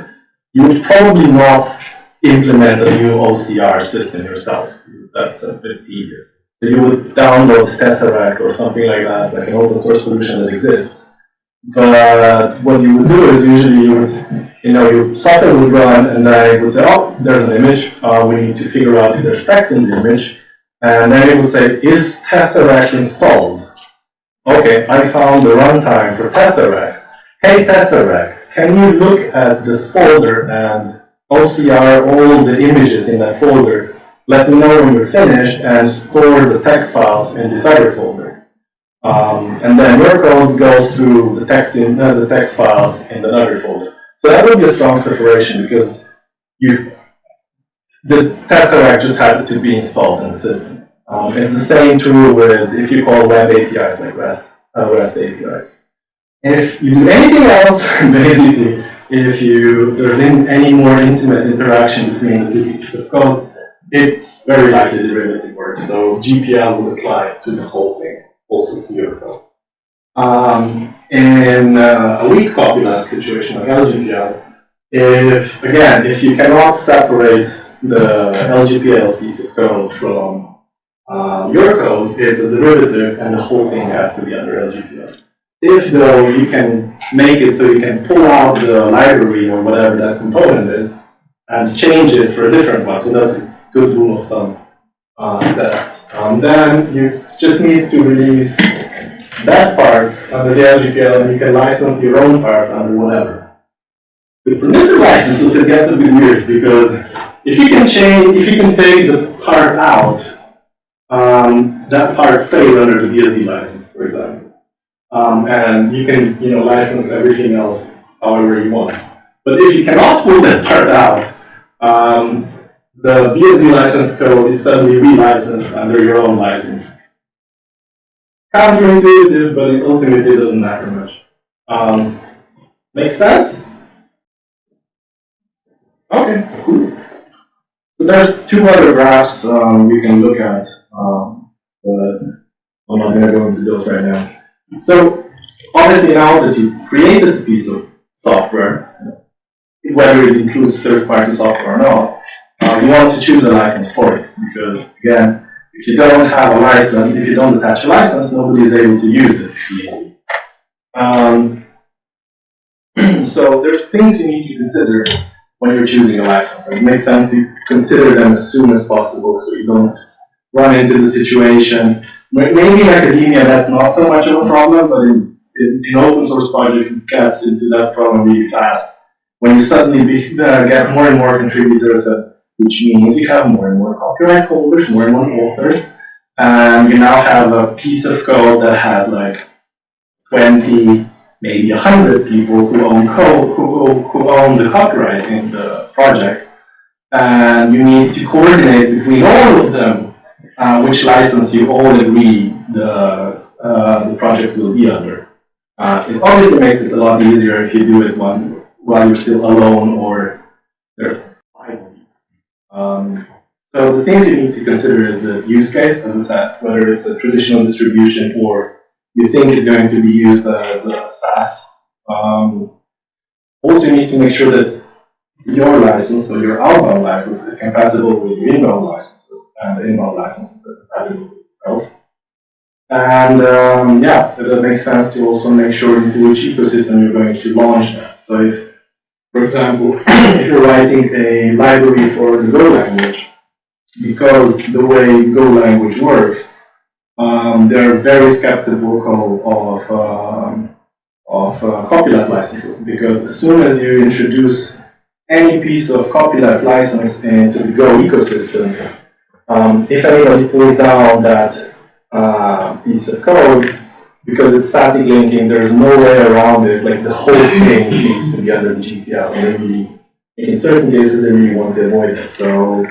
You would probably not implement a new OCR system yourself. That's a bit tedious. So you would download Tesseract or something like that, like an open source solution that exists. But what you would do is usually you would, you know, your software would run and then it would say, oh, there's an image. Uh, we need to figure out if there's text in the image. And then it will say, is Tesseract installed? Okay, I found the runtime for Tesseract. Hey Tesseract, can you look at this folder and OCR all the images in that folder? Let me know when you're finished and store the text files in this other folder. Um, and then your code goes through the text in uh, the text files in the other folder. So that would be a strong separation because you the Tesseract just had to be installed in the system. Um, it's the same true with if you call web APIs like REST, uh, REST APIs. If you do anything else, basically, if you, there's in, any more intimate interaction between the two pieces of code, it's very likely derivative work, so GPL would apply to the whole thing, also to your code. Um, in uh, a weak copyleft situation like LGPL, if, again, if you cannot separate the LGPL piece of code from uh, your code, it's a derivative and the whole thing has to be under LGPL. If though you can make it so you can pull out the library or whatever that component is and change it for a different one, so that's a good rule of thumb uh, test. Um, then you just need to release that part under the LGPL and you can license your own part under whatever. With permissive licenses, it gets a bit weird because if you can change, if you can take the part out, um, that part stays under the BSD license, for example. Um, and you can, you know, license everything else however you want. But if you cannot pull that part out, um, the BSD license code is suddenly relicensed under your own license. Counterintuitive, but it ultimately doesn't matter much. Um, make sense? Okay. So there's two other graphs um, we can look at, um, but I'm not going to go into those right now. So obviously now that you've created a piece of software, whether it includes third-party software or not, uh, you want to choose a license for it because again, if you don't have a license, if you don't attach a license, nobody is able to use it. Um, so there's things you need to consider when you're choosing a license. It makes sense to consider them as soon as possible so you don't run into the situation. Maybe in academia that's not so much of a problem, but in, in, in open source projects it gets into that problem really fast. When you suddenly be, uh, get more and more contributors, uh, which means you have more and more copyright holders, more and more authors, and you now have a piece of code that has like 20, maybe a 100 people who own code, who, who own the copyright in the project, and you need to coordinate between all of them uh, which license you all agree the, uh, the project will be under. Uh, it obviously makes it a lot easier if you do it one, while you're still alone or there's. Um, so the things you need to consider is the use case, as I said, whether it's a traditional distribution or you think it's going to be used as a SaaS. Um, also, you need to make sure that your license or your outbound license is compatible with your inbound licenses, and the inbound licenses are compatible with itself. And um, yeah, it makes sense to also make sure into which ecosystem you're going to launch that. So if, for example, if you're writing a library for the Go language, because the way Go language works, um, they're very skeptical of, um, of uh, copyleft licenses, because as soon as you introduce any piece of copyleft license into the Go ecosystem, um, if anybody pulls down that uh, piece of code, because it's static linking, there's no way around it, like the whole thing needs to be under the GPL. And in certain cases, they really want to avoid it. So,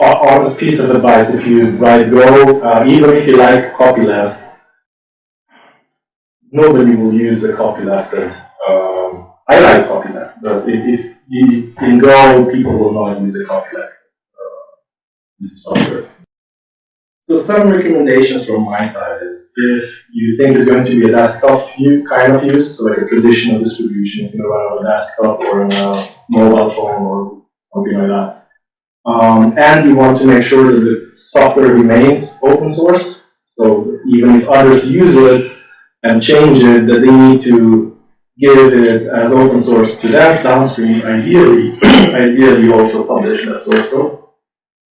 on a piece of advice, if you write Go, uh, even if you like copyleft, nobody will use the copyleft. Um, I like copyleft, but if, if you, in Go, people will not use the copyleft uh, piece of software. So some recommendations from my side is if you think it's going to be a desktop view kind of use, so like a traditional distribution, it's going to run on a desktop or on a mobile phone or something like that. Um, and you want to make sure that the software remains open source. So even if others use it and change it, that they need to give it as open source to that downstream. Ideally, ideally also publish that source code.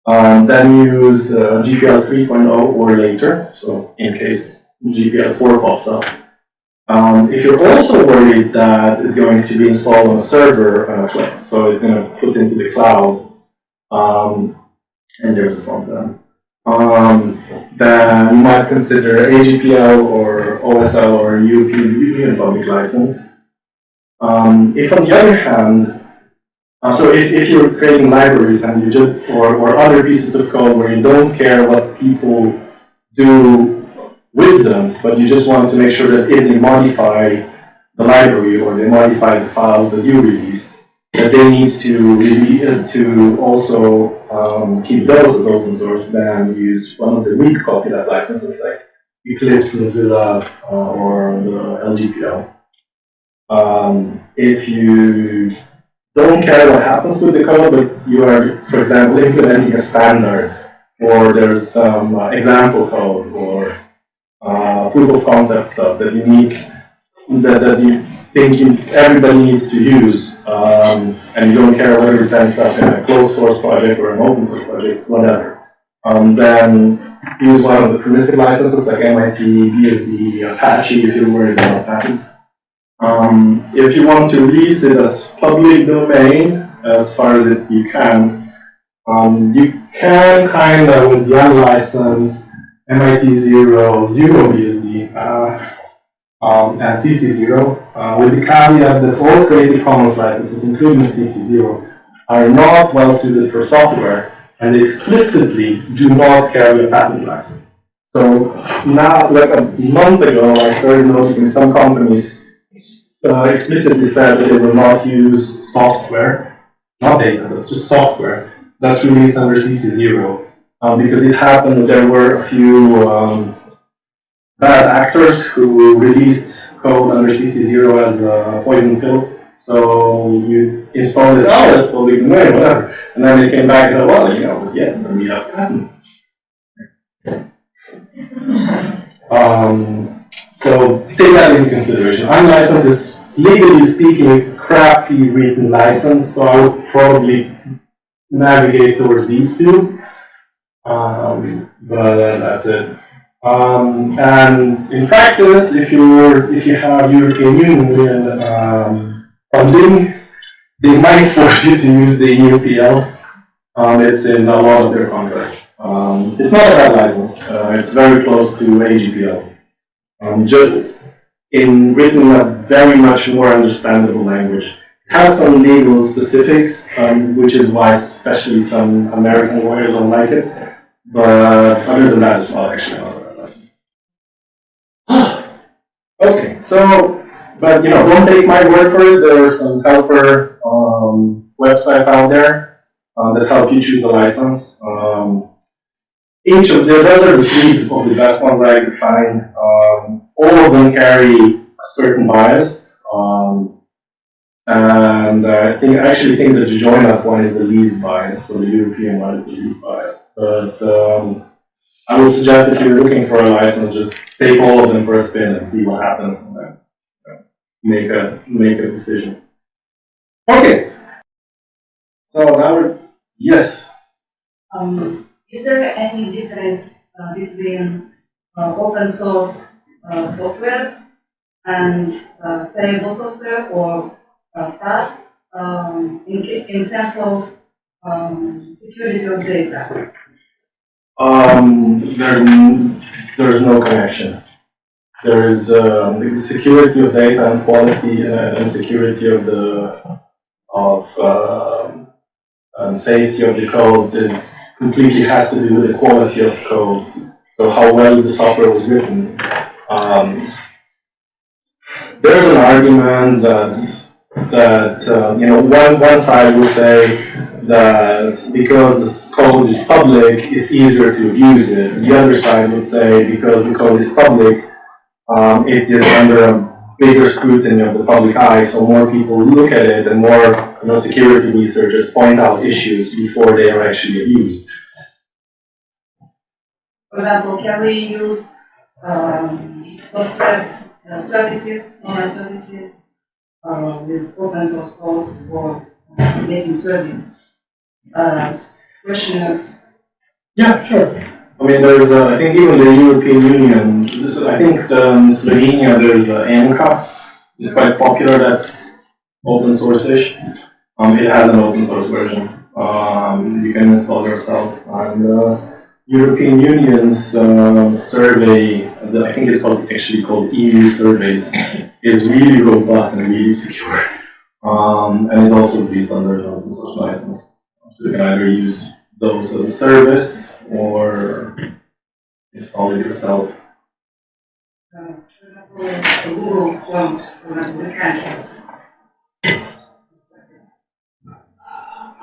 Um, then use uh, GPL 3.0 or later, so in case GPL 4 pops up. Um, if you're also worried that it's going to be installed on a server, uh, so it's going to put into the cloud, um, and there's a front end, um, then you might consider AGPL or OSL or UP Union Public License. Um, if on the other hand, uh, so if, if you're creating libraries and you just, or, or other pieces of code where you don't care what people do with them, but you just want to make sure that if they modify the library or they modify the files that you released, that they need to uh, to also um, keep those as open source, then use one of the weak copyleft licenses like Eclipse, Mozilla, uh, or the LGPL. Um, if you don't care what happens with the code, but you are, for example, implementing a standard, or there's some uh, example code, or uh, proof of concept stuff that you need, that, that you think you, everybody needs to use, um, and you don't care whether it ends up in a closed source project or an open source project, whatever, um, then use one of the permissive licenses like MIT, BSD, Apache if you're worried about patents. Um, if you want to release it as public domain, as far as it you can, um, you can kind of with the unlicensed MIT zero, zero BSD, uh, um, and CC zero, uh, with the caveat that all Creative Commons licenses, including CC zero, are not well suited for software, and explicitly do not carry a patent license. So now, like a month ago, I started noticing some companies uh, explicitly said that they will not use software, not data, but just software that's released under CC0. Um, because it happened that there were a few um, bad actors who released code under CC0 as a poison pill. So you installed it, oh, that's public domain, whatever. And then they came back and said, well, you know, yes, but we have patents. Um, so take that into consideration. Unlicensed is legally speaking crappy written license, so I would probably navigate towards these two. Um, but that's it. Um, and in practice, if you're if you have European Union um, funding, they might force you to use the EUPL. Um, it's in a lot of their contracts. Um, it's not a bad license. Uh, it's very close to AGPL. Um, just in written a very much more understandable language. It has some legal specifics, um, which is why especially some American lawyers don't like it. But other than that, it's not actually not a bad license. Okay, so, but you know, don't take my word for it. There are some helper um, websites out there uh, that help you choose a license. Um, each of the, those are the three of the best ones I could find. Um, all of them carry a certain bias. Um, and I think, I actually think that the Joinup one is the least biased, so the European one is the least biased. But um, I would suggest if you're looking for a license, just take all of them for a spin and see what happens, and then make a make a decision. Okay. So now we're yes. Um, is there any difference uh, between uh, open source uh, softwares and uh, software or uh, SaaS um, in, in sense of um, security of data? Um, there's, there's no connection. There is, um, the security of data and quality uh, and security of the, of, um, and safety of the code is completely has to do with the quality of code. So how well the software was written. Um, there's an argument that, that, uh, you know, one, one side will say that because this code is public, it's easier to abuse it. The other side would say because the code is public, um, it is under a bigger scrutiny of the public eye, so more people look at it and more, you know, security researchers point out issues before they are actually abused. For example, can we use um, software uh, services, online services uh, with open source codes for making service uh, questionnaires? Yeah, sure. I mean, there's, uh, I think even the European Union, this, I think um, Slovenia, there's uh, ANCA, it's quite popular, that's open source-ish. Um, it has an open source version. Um, you can install yourself. And uh, European Union's um, survey, the- I think it's called, actually called EU surveys, is really robust and really secure. Um, and it's also based under an open source license. So you can either use those as a service or install it yourself. Uh, for example, Google.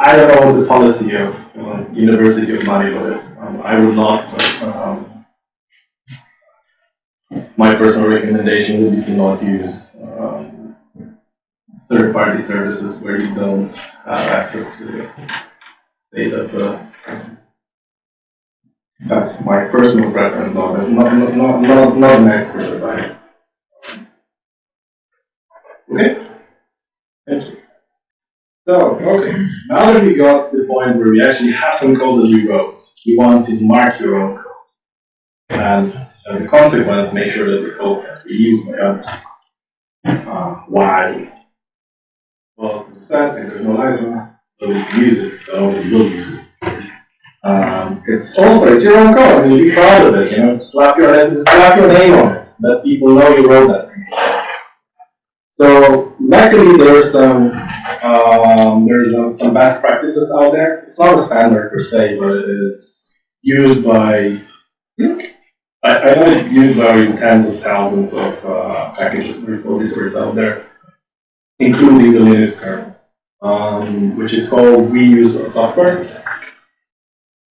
I don't know what the policy of uh, University of Manila is. Um, I would not, but, um, my personal recommendation would be to not use, um, third-party services where you don't have access to the data, that's my personal preference, not, not, not, not, not, not an expert advice. Okay? Thank you. So, okay, now that we got to the point where we actually have some code that we wrote, we want to mark your own code. And as a consequence, make sure that the code can be used by others. Uh, why? Well, as I said, there's no license, nobody can use it, so nobody will use it. Um, it's also, it's your own code, I mean, be proud of it, you know, slap your, head- slap your name on it, let people know you wrote that. So luckily there's some, um, there's um, some best practices out there. It's not a standard per se, but it's used by, I, I know it's used by tens of thousands of uh, packages and repositories out there, including the Linux kernel, um, which is called reuse.software.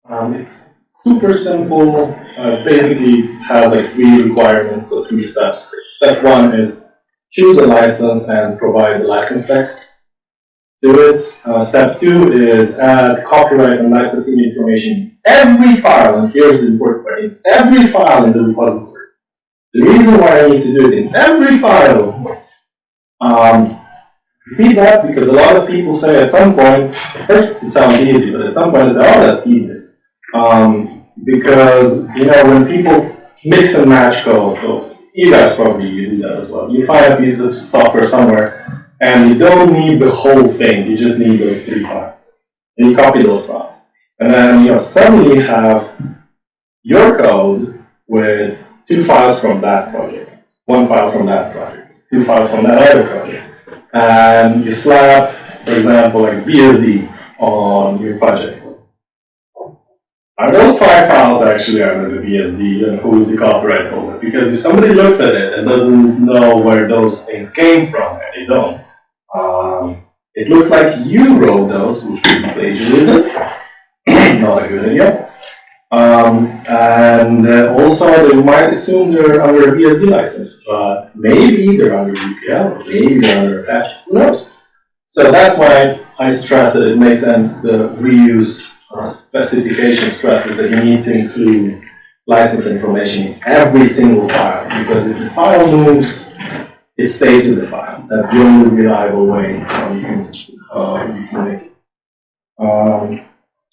Um, it's super simple. Uh, it basically has like three requirements, or three steps. Step one is choose a license and provide the license text to it. Uh, step two is add copyright and licensing information every file, and here's the important part, every file in the repository. The reason why I need to do it in every file, um, repeat that because a lot of people say at some point, first it sounds easy, but at some point they say, oh, that's tedious. Um, because, you know, when people mix and match code, so you guys probably do that as well. You find a piece of software somewhere, and you don't need the whole thing, you just need those three files. And you copy those files. And then, you know, suddenly you have your code with two files from that project, one file from that project, two files from that other project. And you slap, for example, like BSD on your project. Are those five files actually under the BSD and who's the copyright holder? Because if somebody looks at it and doesn't know where those things came from, and they don't, um, it looks like you wrote those, which be plagiarism. Not a good idea. Um, and uh, also, they might assume they're under a BSD license, but maybe they're under UPL, maybe they're under Apache, who knows? So that's why I stress that it makes sense the reuse uh, specification stresses that you need to include license information in every single file, because if the file moves, it stays with the file. That's the only reliable way uh, you can, uh, make it. Um,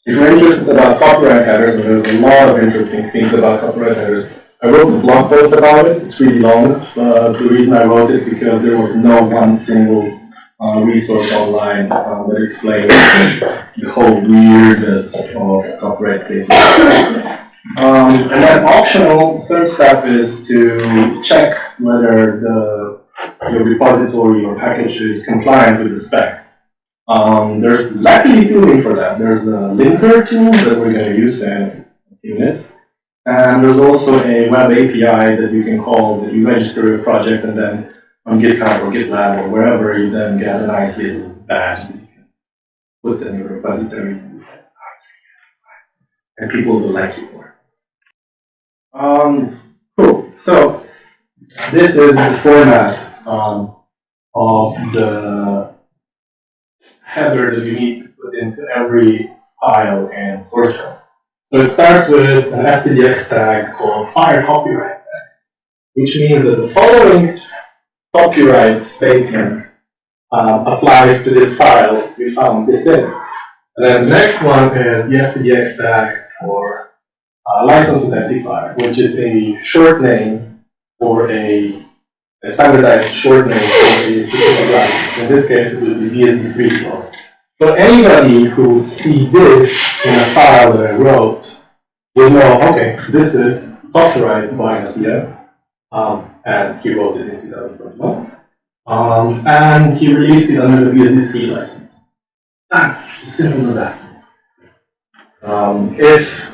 if you're interested about copyright headers, and there's a lot of interesting things about copyright headers, I wrote a blog post about it. It's really long. Uh, the reason I wrote it because there was no one single uh, resource online uh, that explained the whole weirdness of copyright statements. Um, and then optional, third step is to check whether the your repository or package is compliant with the spec. Um, there's luckily tooling for that. There's a linter tool that we're going to use in a few minutes. And there's also a web API that you can call that you register your project and then on GitHub or GitLab or wherever you then get a nice little badge that you can put in your repository and people will like you more. Um, cool. So this is the format um, of the header that you need to put into every file and source code. So it starts with an SPDX tag called file copyright text, which means that the following copyright statement uh, applies to this file we found this in. And then the next one is the SPDX tag for uh, license identifier, which is a short name for a, a standardized short name for a specific license. In this case, it would be BSD3 clause. So anybody who see this in a file that I wrote will know, okay, this is copyright by Natia, um, and he wrote it in 2021. Um, and he released it under the BSD3 license. Ah, it's as simple as that. Um, if,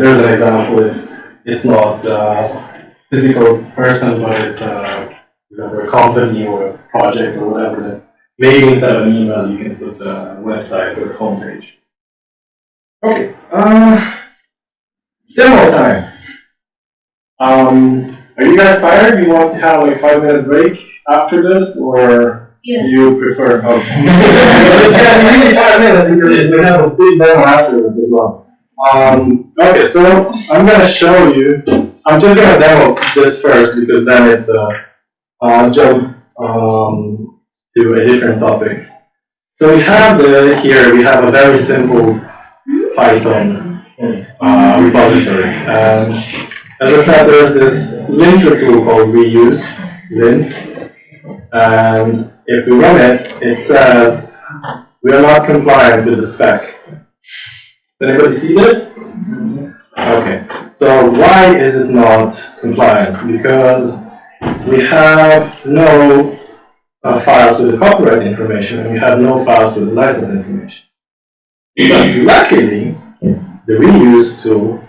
there's an example, if it's not, uh, physical person, but it's a, a company or a project or whatever, maybe instead of an email, you can put a website or homepage. Okay, uh, demo time. Um, are you guys tired? You want to have like five minute break after this, or do Yes. you prefer? Okay. It's gonna be really five minutes because we have a big demo afterwards as well. Um, okay, so I'm gonna show you, I'm just gonna demo this first because then it's uh, I'll jump um, to a different topic. So we have here, we have a very simple Python uh, repository. Um, as I said, there's this linter tool called reuse, lint. And if we run it, it says we are not compliant with the spec. Does anybody see this? Okay, so why is it not compliant? Because we have no uh, files with the copyright information and you have no files with the license information. But luckily, the reuse tool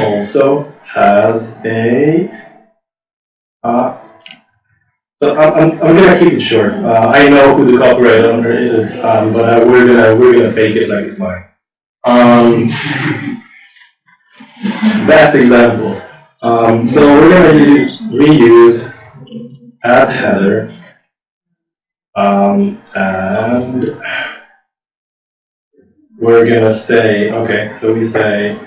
also has a uh, so I'm, I'm, gonna keep it short. Uh, I know who the copyright owner is, um, but uh, we're gonna we're gonna fake it like it's mine. Um, best example. Um, so we're gonna use reuse add header um, and we're gonna say okay. So we say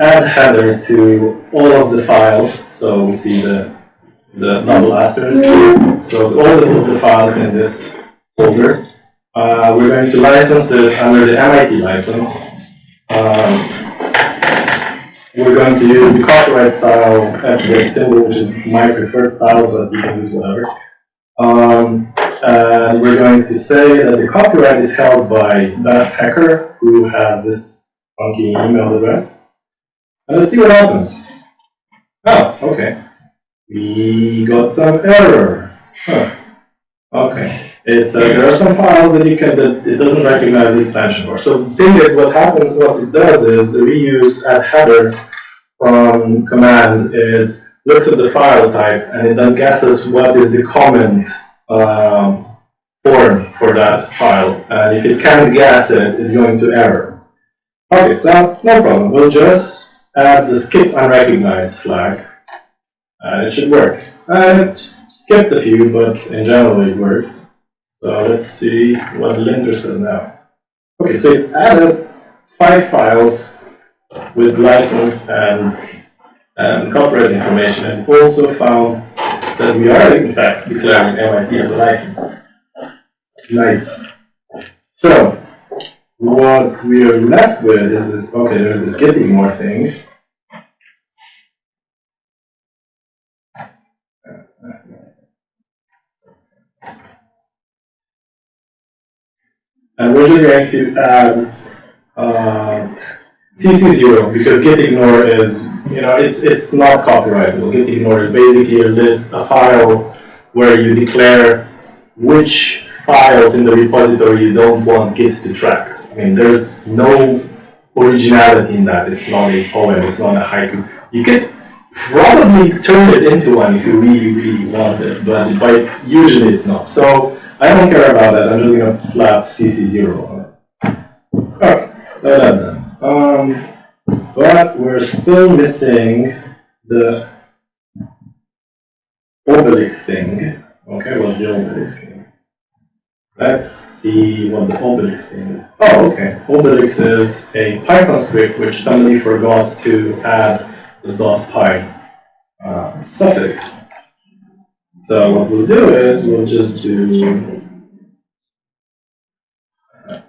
add header to all of the files. So we see the the double asterisk. So to all of the files in this folder. Uh, we're going to license it under the MIT license. Um, we're going to use the copyright style SPDX symbol, which is my preferred style, but you can use whatever. Um, and we're going to say that the copyright is held by Best Hacker, who has this funky email address. And let's see what happens. Oh, okay. We got some error. Huh. Okay. It's, uh, there are some files that you can, that it doesn't recognize the extension for. So the thing is, what happens, what it does is the reuse add header from command, it looks at the file type and it then guesses what is the comment um, form for that file. And if it can't guess it, it's going to error. Okay, so no problem. We'll just add the skip unrecognized flag. And it should work. And skipped a few, but in general it worked. So let's see what the linter says now. Okay, so it added five files with license and, and copyright information and also found that we are in fact declaring MIT as a license. Nice. So, what we are left with is this, okay, there's this gitignore thing. And we're just going to add uh, CC0 because gitignore is, you know, it's it's not copyrightable. Gitignore is basically a list, a file where you declare which files in the repository you don't want Git to track. I mean, there's no originality in that. It's not a poem. It's not a haiku. You could probably turn it into one if you really, really wanted, but, but usually it's not. So I don't care about that. I'm just gonna slap CC0 on it. Okay, so that's that. Um, but we're still missing the Obelix thing. Okay, what's the Obelix thing? Let's see what the Obelix thing is. Oh, okay. Obelix is a Python script which somebody forgot to add the .py uh, suffix. So what we'll do is we'll just do uh,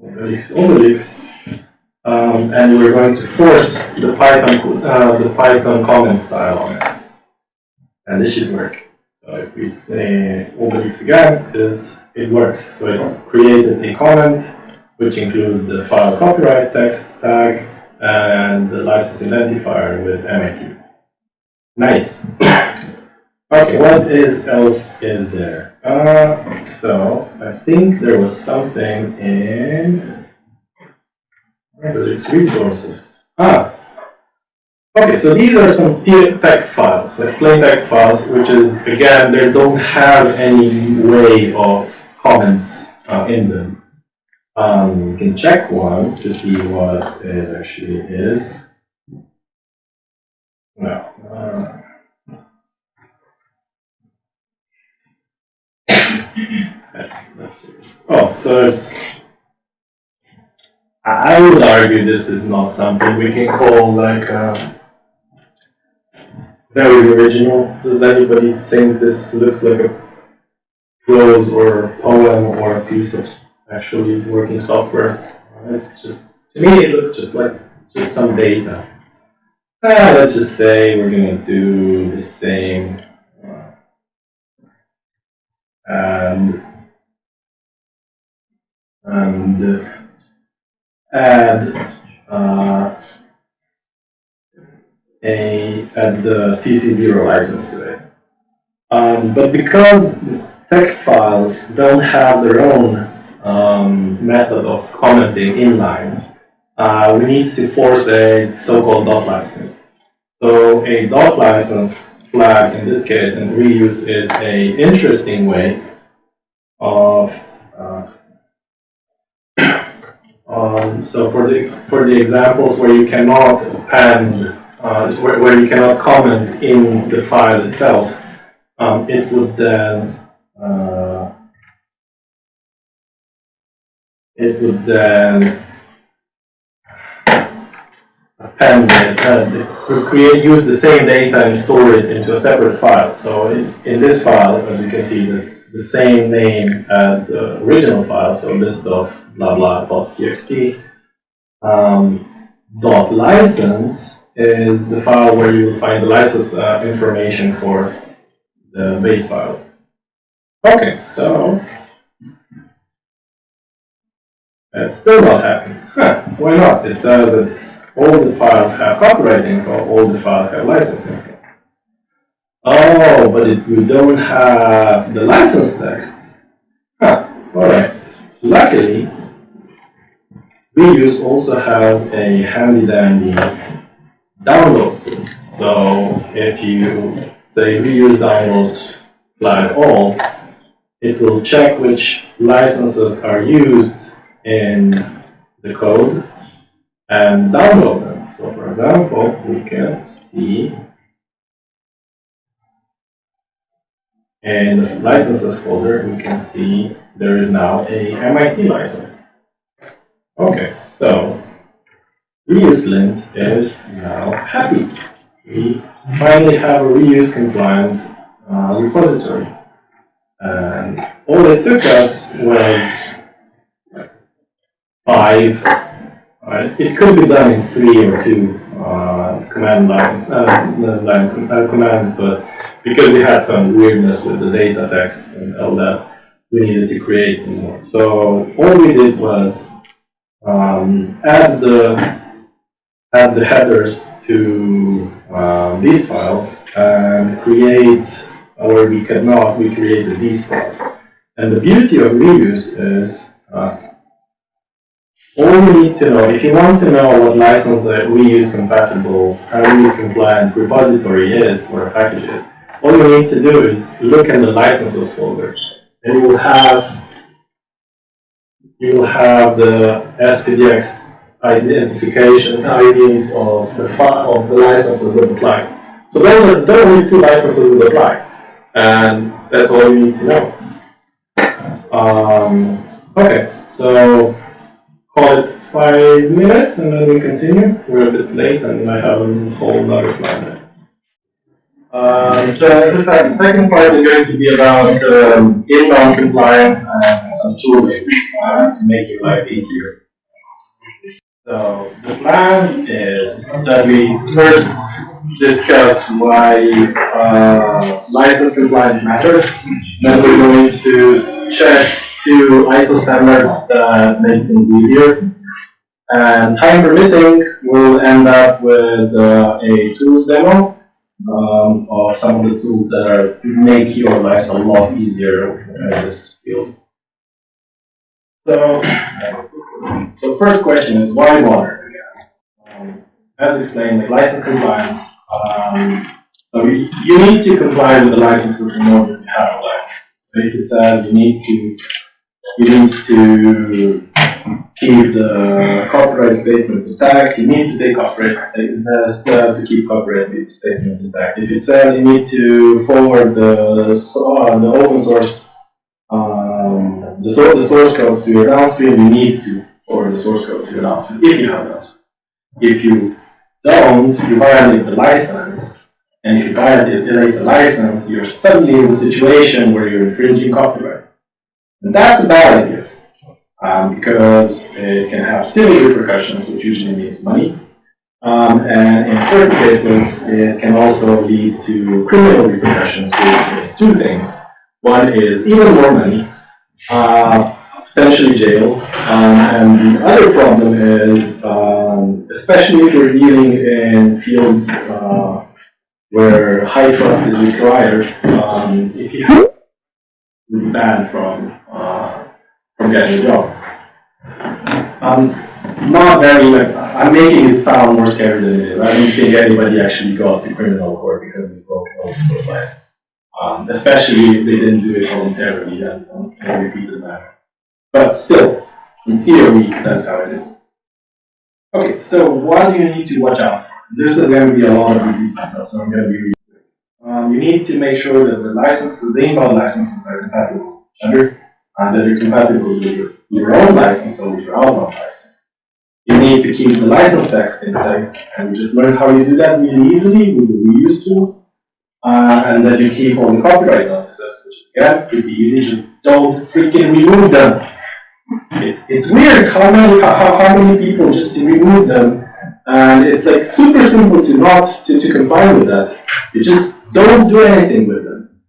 Obelix, um, and we're going to force the Python uh, the Python comment style on it, and this should work. So if we say Obelix again, is it works. So it created a comment which includes the file copyright text tag and the license identifier with MIT. Nice. Okay, what is else is there? Uh, so I think there was something in Obelix resources. Ah. Okay, so these are some text files, like plain text files, which is, again, they don't have any way of comments uh, in them. Um, you can check one to see what it actually is. No. Uh, that's, that's, oh, so I would argue this is not something we can call like uh, very original. Does anybody think this looks like a prose or poem or a piece of actually working software? Uh, It's just to me, it looks just like just some data. Ah, let's just say we're gonna do the same. Uh, And and add uh, a add the CC0 license to it. Um, but because text files don't have their own um, method of commenting inline, uh, we need to force a so-called dot license. So a dot license flag in this case and reuse is a interesting way of uh, um, so for the for the examples where you cannot append, uh, where, where you cannot comment in the file itself, um, it would then uh, it would then it, and create use the same data and store it into a separate file. So in, in this file, as you can see, it's the same name as the original file. So list of blah blah dot txt. Um, dot license is the file where you will find the license uh, information for the base file. Okay, so it's still not happening. Huh, why not? It says that all the files have copyright or all the files have license info. Oh, but we don't have the license text. Huh, alright. Luckily, Reuse also has a handy dandy download tool. So if you say reuse download flag all, it will check which licenses are used in the code and download them. So for example, we can see in the licenses folder, we can see there is now a MIT license. Okay, so ReuseLint is now happy. We finally have a reuse compliant uh, repository. And all it took us was five, it could be done in three or two uh, command lines, uh, line uh, commands, but because we had some weirdness with the data texts and all that, we needed to create some more. So all we did was um, add the add the headers to uh, these files and create, or we cannot, we created these files. And the beauty of reuse is uh, all you need to know, if you want to know what license a reuse compatible, reuse compliant repository is or package is, all you need to do is look in the licenses folder and you will have you will have the SPDX identification IDs of the of the licenses that apply. So those are the only two licenses that apply, and that's all you need to know. Um, okay, so call it five minutes and then we continue. We're a bit late and I have a whole other slide there. Um, so as I said, the second part is going to be about um, inbound compliance and some tooling uh, to make your life easier. So the plan is that we first discuss why uh, license compliance matters. Then we're going to check two ISO standards that make things easier. And time permitting, we'll end up with uh, a tools demo um, of some of the tools that are make your lives a lot easier in this field. So, so first question is why water? Um, as explained, license compliance, um, so you, you need to comply with the licenses in order to have a license. So if it says you need to, you need to keep the copyright statements intact, you need to take copyright statements, uh, to keep copyright statements intact. If it says you need to forward the, uh, the open source, um, the the source code to your downstream, you need to forward the source code to your downstream, if you have that. If you don't, you violate the license, and if you violate the license, you're suddenly in a situation where you're infringing copyright. And that's a bad idea um, because it can have civil repercussions, which usually means money. Um, and in certain cases, it can also lead to criminal repercussions, which means two things. One is even more money, uh, potentially jail, um, and the other problem is, um, especially if we're dealing in fields uh, where high trust is required, if you have banned from Um, not very, like, I'm making it sound more scary than it is. I don't think anybody actually got to criminal court because they broke open source license. Um, especially if they didn't do it voluntarily and um, in a repeated manner. But still, in theory, that's how it is. Okay, so what do you need to watch out? This is going to be a lot of repeated stuff, so I'm going to be reading. Um, you need to make sure that the licenses, the inbound licenses are compatible with each other, and that they're compatible with your, own license or with your outbound license. You need to keep the license text in place, and we just learned how you do that really easily with the reuse tool. Uh, and that you keep all the copyright notices, which again, be easy, just don't freaking remove them. It's, it's weird how many, how how many people just remove them, and it's like super simple to not, to, to comply with that. You just don't do anything with them.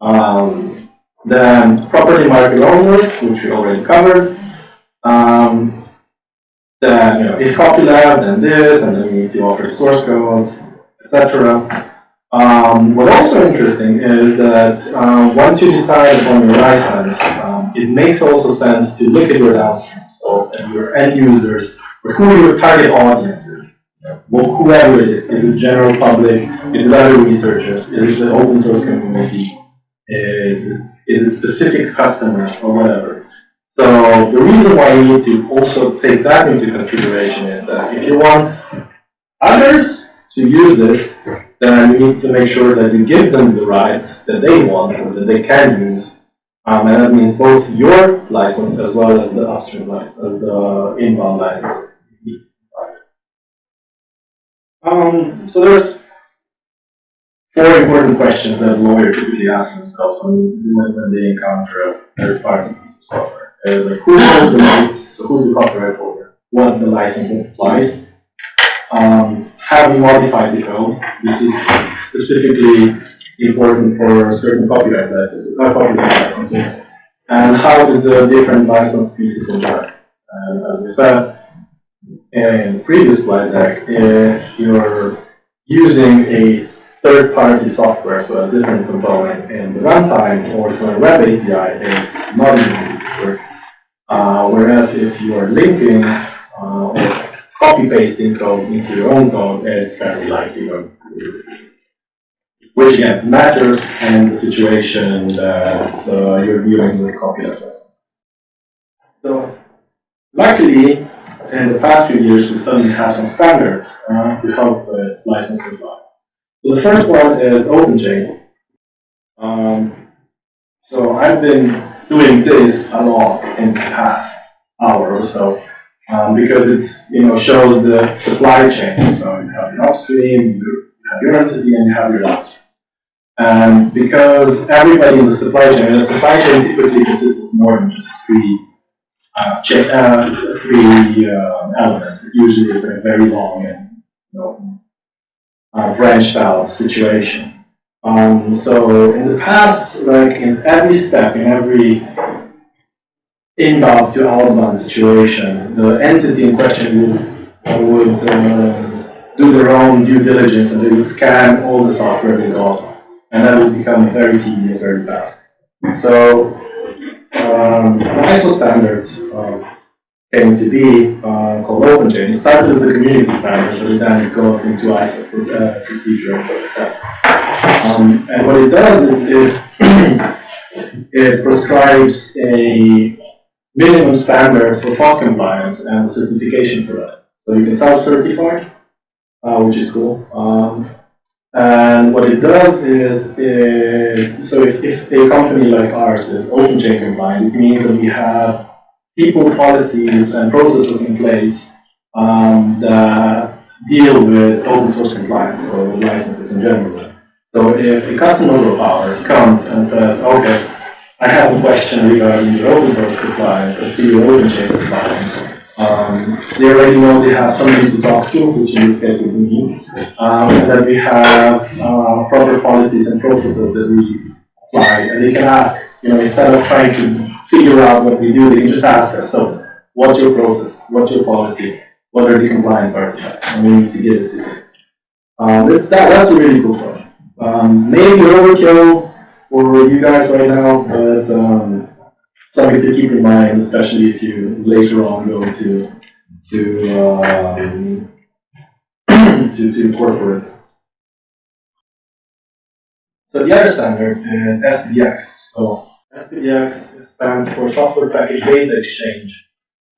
Um, then property market work, which we already covered. Um, then, you know, if copyleft, then this, and then you need to offer the source code, etc. Um, what's also interesting is that um, once you decide upon your license, um, it makes also sense to look at your downstream, so at your end users, or who your target audience is. Well, whoever it is, is it general public, is it other researchers, is it the open source community, is it, is it specific customers or whatever. So the reason why you need to also take that into consideration is that if you want others to use it, then you need to make sure that you give them the rights that they want or that they can use. Um, and that means both your license as well as the upstream license, the inbound licenses. Um, so there's four important questions that lawyers typically ask themselves when, when, they encounter a third party piece of software. Is like who owns the rights? So who's the copyright holder? What's the license applies? Um, have you modified the code? This is specifically important for certain copyright licenses, uh, copyright licenses. And how do the different license pieces interact? And as we said in the previous slide deck, if you're using a third-party software, so a different component in the runtime or through a web API, it's not to work. Uh, whereas if you are linking uh, or copy pasting code into your own code, it's very likely to which again matters in the situation that uh, you're dealing with copyright licenses. So, luckily, in the past few years, we suddenly have some standards uh, to help with license compliance. So the first one is OpenChain. Um, so I've been doing this a lot in the past hour or so um, because it you know shows the supply chain. So you have your upstream, you have your entity, and you have your downstream. And because everybody in the supply chain, the supply chain typically consists of more than just three uh, uh, three uh, elements. It usually is very long and you know, uh, branched out situation. Um, so in the past, like in every step, in every inbound to outbound situation, the entity in question would, would uh, do their own due diligence and they would scan all the software they got, and that would become very tedious very fast. So um, ISO standard, um, came to be uh, called OpenChain. It started as a community standard, but then it got into ISO uh, procedure for itself. Um, and what it does is it, it prescribes a minimum standard for FOSS compliance and certification for that. So you can self-certify, uh, which is cool. Um, and what it does is, it, so if, if a company like ours is OpenChain compliant, it means that we have people, policies, and processes in place um, that deal with open source compliance or with licenses in general. So if a customer of ours comes and says, okay, I have a question regarding your open source compliance, I see your OpenChain compliance. Um, they already know they have somebody to talk to, which in this case would be me. Um, and that we have uh, proper policies and processes that we apply. And they can ask, you know, instead of trying to figure out what we do, they just ask us, so what's your process? What's your policy? What are the compliance artifacts? And we need to give it to. Um, that's, that, that's a really cool project. Um, maybe overkill for you guys right now, but um, something to keep in mind, especially if you later on go to to um, to, to. So the other standard is SPDX. So SPDX stands for Software Package Data Exchange,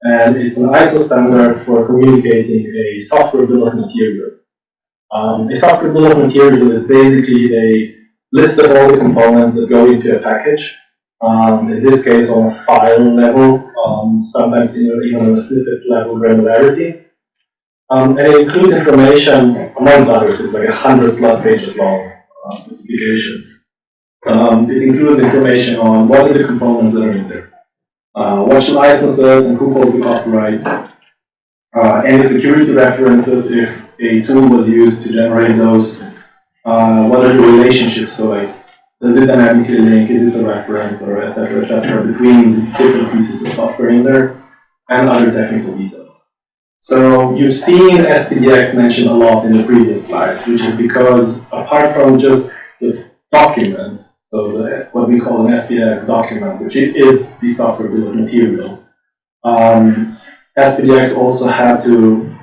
and it's an ISO standard for communicating a software bill of material. Um, a software bill of material is basically a list of all the components that go into a package. Um, in this case, on a file level, um, sometimes even on a snippet level granularity. Um, and it includes information, amongst others, it's like a hundred plus pages long uh, specification. Um, it includes information on what are the components that are in there, uh, what licenses and who holds the copyright, uh, any security references if a tool was used to generate those, uh, what are the relationships, so like, does it dynamically link, is it a reference, or et cetera, et cetera, between different pieces of software in there, and other technical details. So you've seen SPDX mentioned a lot in the previous slides, which is because apart from just the document, so the, what we call an SPDX document, which is the software bill of material, um, SPDX also had to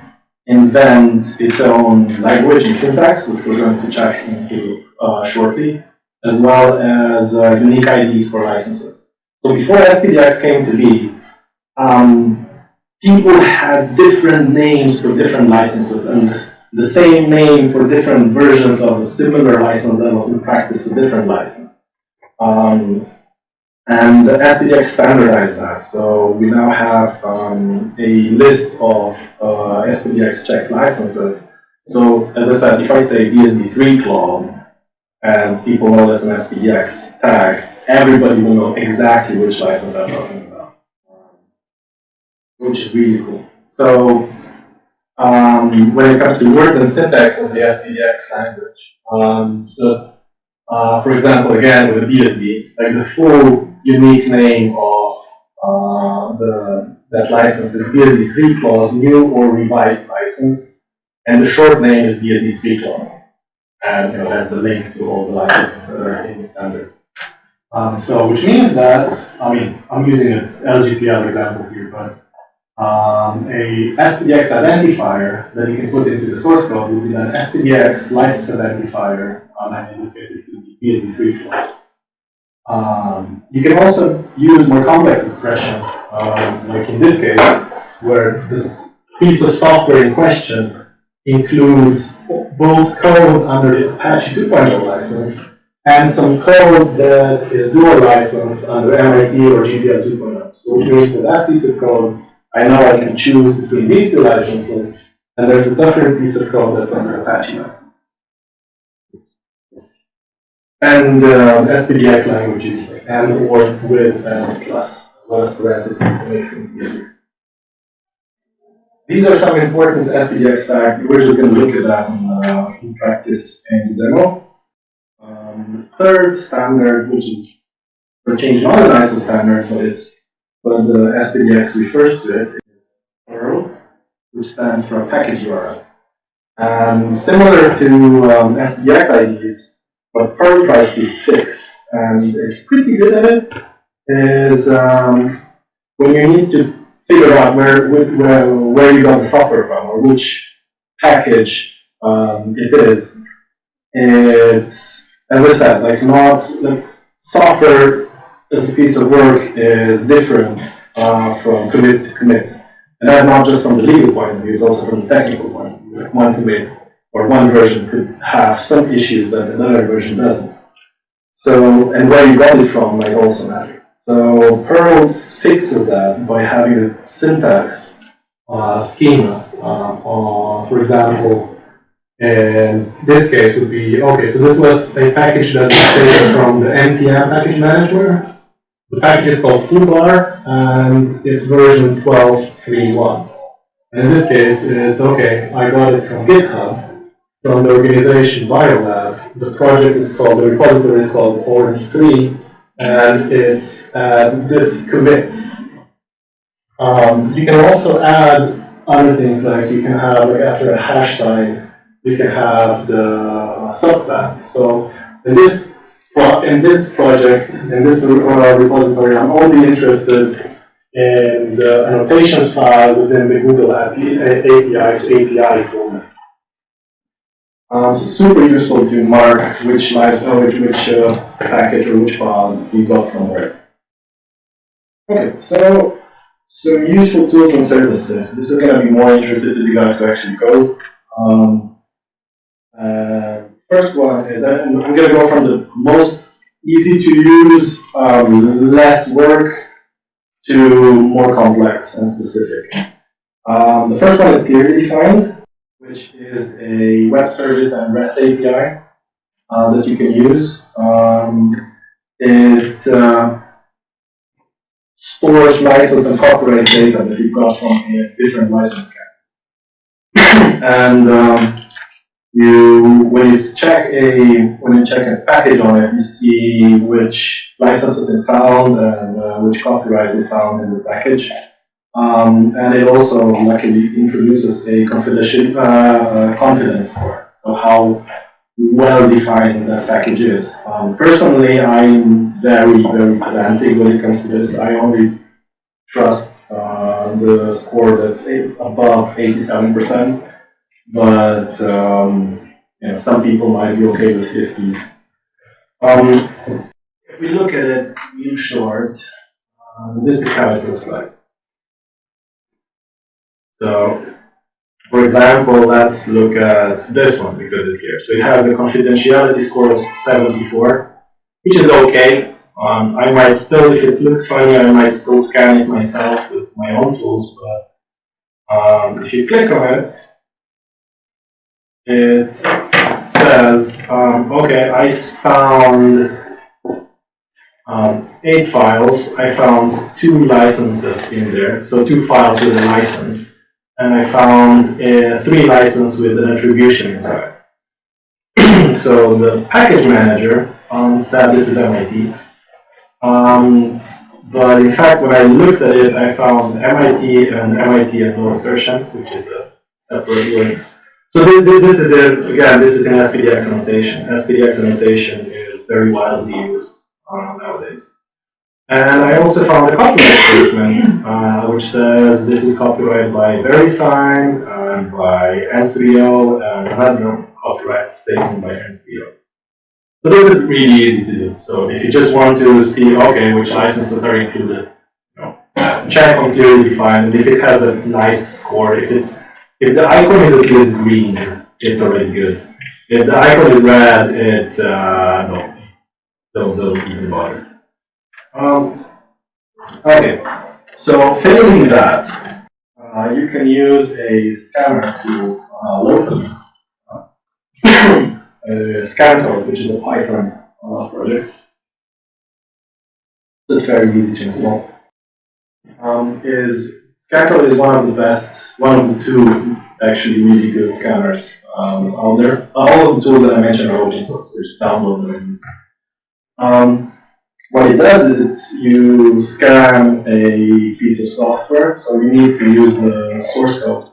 invent its own language and syntax, which we're going to check into uh, shortly, as well as uh, unique IDs for licenses. So before SPDX came to be, um, people had different names for different licenses and the same name for different versions of a similar license that was in practice a different license. Um, and SPDX standardized that, so we now have um, a list of uh, SPDX checked licenses. So as I said, if I say BSD3 clause, and people know that's an SPDX tag, everybody will know exactly which license I'm talking about, which is really cool. So um, when it comes to words and syntax of the SPDX language, um, so uh, for example, again with the BSD, like the full unique name of uh, the that license is BSD3 clause, new or revised license, and the short name is BSD3 clause. And you know that's the link to all the licenses that are in the standard. Um, so which means that, I mean, I'm using an LGPL example here, but um, a SPDX identifier that you can put into the source code would be an SPDX license identifier, um, and in this case it could be BSD3 clause. Um, you can also use more complex expressions, um, like in this case, where this piece of software in question includes both code under the Apache 2.0 license and some code that is dual licensed under MIT or GPL 2.0. So that that piece of code, I know I can choose between these two licenses, and there's a different piece of code that's under Apache license. And uh, SPDX language is like and or with and plus, as well as parentheses to make things easier. These are some important SPDX tags. We're just going to look at that in, uh, in practice and demo. Um, third standard, which is for change not an ISO standard, but it's but the SPDX refers to it, URL, which stands for package URL. And similar to um, SPDX IDs, what PURL tries to fix, and it's pretty good at it, is um, when you need to figure out where, where, where you got the software from, or which package, um, it is. It's, as I said, like not, like, software a piece of work is different, uh, from commit to commit. And that's not just from the legal point of view, it's also from the technical point of view. Like one commit or one version could have some issues that another version doesn't. So, and where you got it from might also matter. So PURL fixes that by having a syntax uh, schema, uh, for example, in this case would be, okay, so this was a package that was taken from the NPM package manager. The package is called foobar, and it's version 12.3.1. And in this case, it's okay, I got it from GitHub, from the organization Biolab. The project is called, the repository is called Orange3, and it's uh, this commit. Um, you can also add other things like you can have, like after a hash sign, you can have the subpath. So in this, in this project, in this uh, repository, I'm only interested in the annotations file within the Google API, API's API format. Uh, so super useful to mark which license, uh, which, which uh, package or which file you got from where. Okay, so some useful tools and services. This is going to be more interested to you guys who actually code. Um, uh, first one is I'm going to go from the most easy to use, um, less work to more complex and specific. Um, the first one is ClearlyDefined, which is a web service and REST API uh, that you can use. Um, it uh, stores license and copyright data that you've got from different license scans. and um, you, when you check a when you check a package on it, you see which licenses it found and uh, which copyright it found in the package. Um, and it also luckily introduces a confidential uh, uh, confidence score. So how well defined that package is. Um, personally, I'm very very pedantic when it comes to this. I only trust uh, the score that's above 87%. But um, you know, some people might be okay with 50s. Um, if we look at it in short, um, this is how it looks like. So, for example, let's look at this one because it's here. So it has a confidentiality score of 74, which is okay. Um, I might still, if it looks funny, I might still scan it myself with my own tools, but um, if you click on it, it says, um, okay, I found um, eight files. I found two licenses in there, so two files with a license. And I found uh, three licenses with an attribution inside. so the package manager um, said this is MIT. Um, but in fact, when I looked at it, I found MIT and MIT and no assertion, which is a separate word. So this, is a, again, this is an SPDX annotation. SPDX annotation is very widely used uh, nowadays. And I also found a copyright statement, uh, which says this is copyrighted by VeriSign and by M3O and another copyright statement by M3O. So this is really easy to do. So if you just want to see, okay, which licenses are included, you know, check on ClearlyDefined, if it has a nice score, if it's if the icon is at least green, it's already good. If the icon is red, it's, uh, no, don't, don't even bother. Um, okay, so failing that, uh, you can use a scanner to, uh, load uh, a ScanCode, which is a Python, uh, project. It's very easy to install. Um, is Scancode is one of the best, one of the two actually really good scanners um, out there. Uh, all of the tools that I mentioned are open source, so just download them and use them. Um, what it does is it, you scan a piece of software, so you need to use the source code,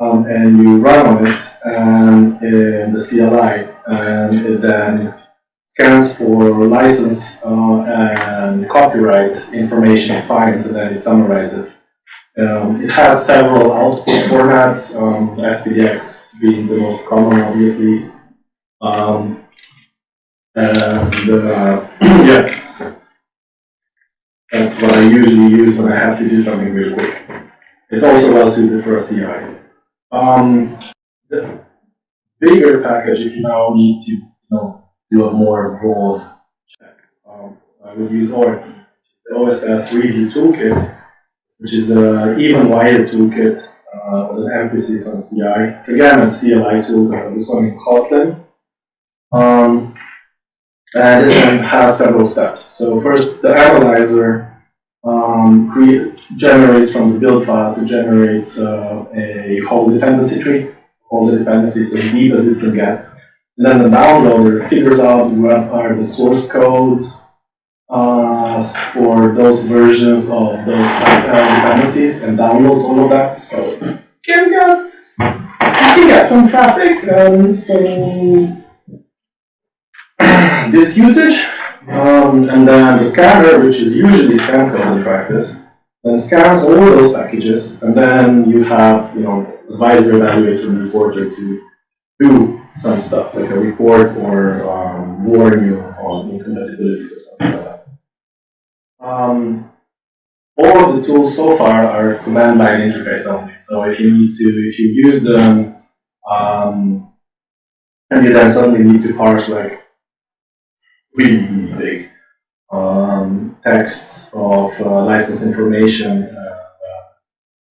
um, and you run on it and in the CLI, and it then scans for license uh, and copyright information it finds, and then it summarizes it Um, it has several output formats, um, SPDX being the most common, obviously. Um, and, uh, yeah. That's what I usually use when I have to do something really quick. It's also well suited for a CI. Um, the bigger package, if you now need to, you know, do a more broad check, um, I would use ORT, the OSS Review Toolkit, which is an even wider toolkit uh, with an emphasis on CI. It's again a CLI tool, uh, this one in Kotlin. Um, and this one has several steps. So first, the analyzer um, generates from the build files, it generates uh, a whole dependency tree, all the dependencies as deep as it can get. And then the downloader figures out what are the source code uh, for those versions of those dependencies and downloads all of that. So you can get, you can get some traffic, um, so this usage, um, and then the scanner, which is usually ScanCode in practice, then scans all those packages, and then you have, you know, advisor, evaluator, and reporter to do some stuff, like a report or um, warn you on incompatibilities or something like that. Um, all of the tools so far are command line interface only. So if you need to, if you use them, um, and you then suddenly need to parse like really, big um, texts of uh, license information, uh,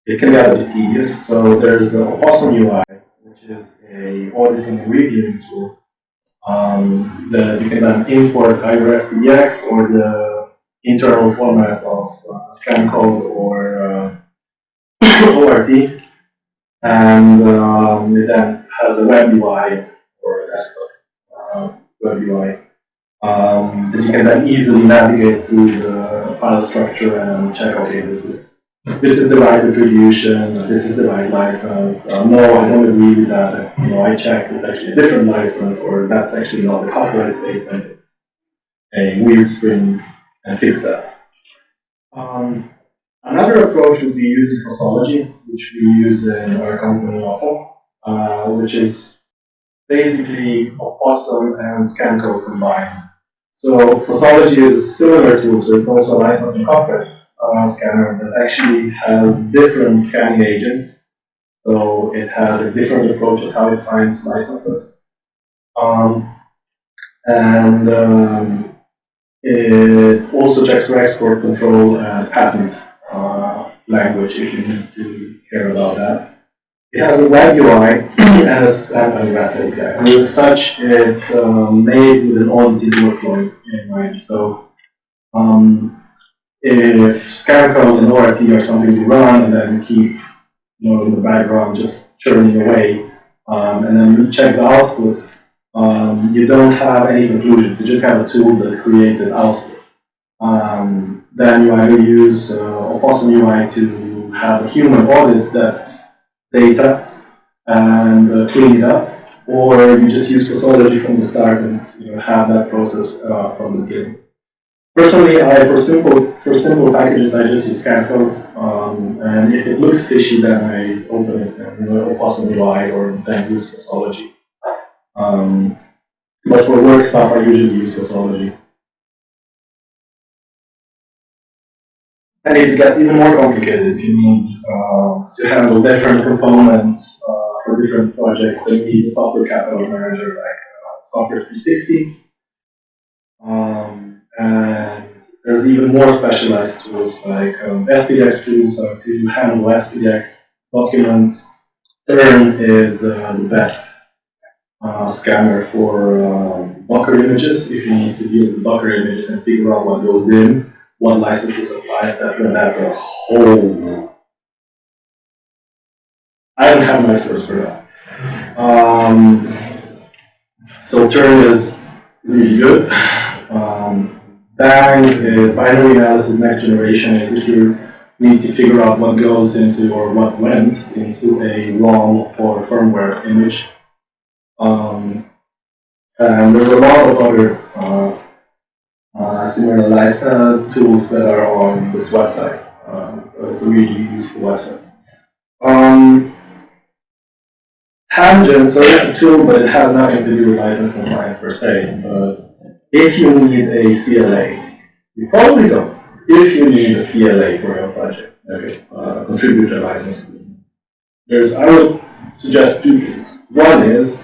it can get a bit tedious. So there's a Opossum UI, which is a auditing and reviewing tool um, that you can then import either SPDX or the internal format of uh, ScanCode or uh, ORT, and um, it then has a web UI or a desktop uh, web UI um, that you can then easily navigate through the file structure and check, okay, this is this is the right attribution, this is the right license. Uh, no, I don't agree with that. You know, I checked, it's actually a different license, or that's actually not a copyright statement. It's a weird string, and fix that. Um, another approach would be using Fossology, which we use in our company often, uh, which is basically Opossum and ScanCode combined. So Fossology is a similar tool, so it's also a license and conquest uh, scanner that actually has different scanning agents. So it has a different approach of how it finds licenses. Um, and um, it also checks for export control and patent uh, language if you need to care about that. It has a web UI and a, REST API. And as such, it's um, made with an audited workflow in mind. So um, if code and ORT are something you run and then keep you know, in the background just churning away, um, and then you check the output, um, you don't have any conclusions. You just have a tool that creates an output. Um, then you either use uh, Opossum UI to have a human audit that data and uh, clean it up, or you just use Fossology from the start and you know, have that process uh, from the beginning. Personally, I, for simple for simple packages, I just use ScanCode, um, and if it looks fishy, then I open it and you know, Opossum UI or then use Fossology. Um, but for work stuff, I usually use Fossology. And it gets even more complicated you need uh, to handle different components uh, for different projects. You need a software catalog manager like uh, Software 360. Um, and there's even more specialized tools like um, SPDX tools uh, to handle SPDX documents. Turn is uh, the best uh, scanner for um, Docker images. If you need to deal with Docker images and figure out what goes in, what licenses apply, etc. That's a whole. I don't have nice words for that. Um, so Turn is really good. Um, Bang is binary analysis next generation. Is if you need to figure out what goes into or what went into a ROM or firmware image. Um, and there's a lot of other uh, uh, similar uh, tools that are on this website. Um, so it's a really useful website. Um, Tangent, so it's a tool, but it has nothing to do with license compliance per se. But if you need a CLA, you probably don't. If you need a CLA for your project, okay, uh, contributor license. There's, I would suggest two things. One is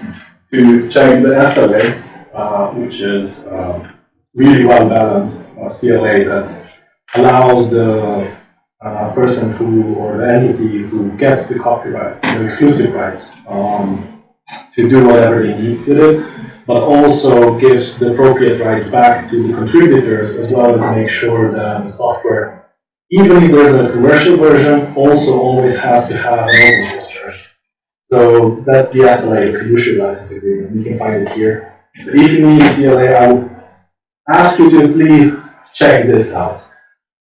to check the FLA, uh, which is um, really well balanced uh, CLA that allows the uh, person who or the entity who gets the copyright, the exclusive rights, um, to do whatever they need with it, but also gives the appropriate rights back to the contributors as well as make sure that the software, even if there's a commercial version, also always has to have an open. So that's the the fiduciary license agreement. You can find it here. So if you need a CLA, I would ask you to please check this out.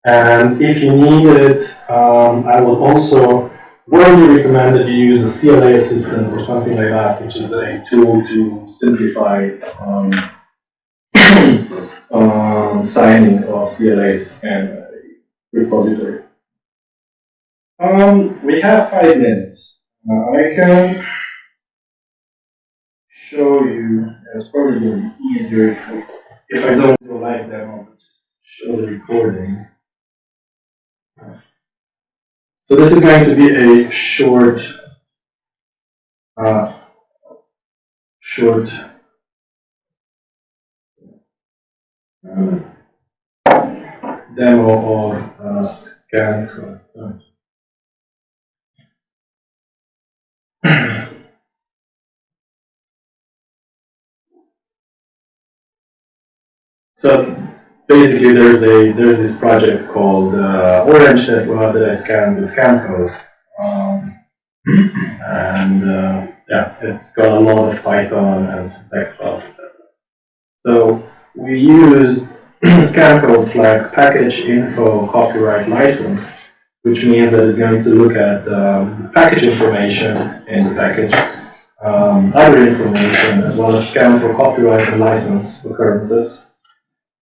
And if you need it, um, I will also warmly recommend that you use a CLA assistant or something like that, which is a tool to simplify um, um, signing of CLAs and repository. Um, we have five minutes. Uh, I can show you, it's probably going to be easier if, if I don't do a live demo, just show the recording. So this is going to be a short, uh, short uh, demo of uh, scan So basically there's a there's this project called uh, Orange that, well, that I scanned with ScanCode. Um, and uh, yeah, it's got a lot of Python and files, etc. So we use ScanCode flag package info copyright license, which means that it's going to look at um, package information in the package, um, other information, as well as scan for copyright and license occurrences.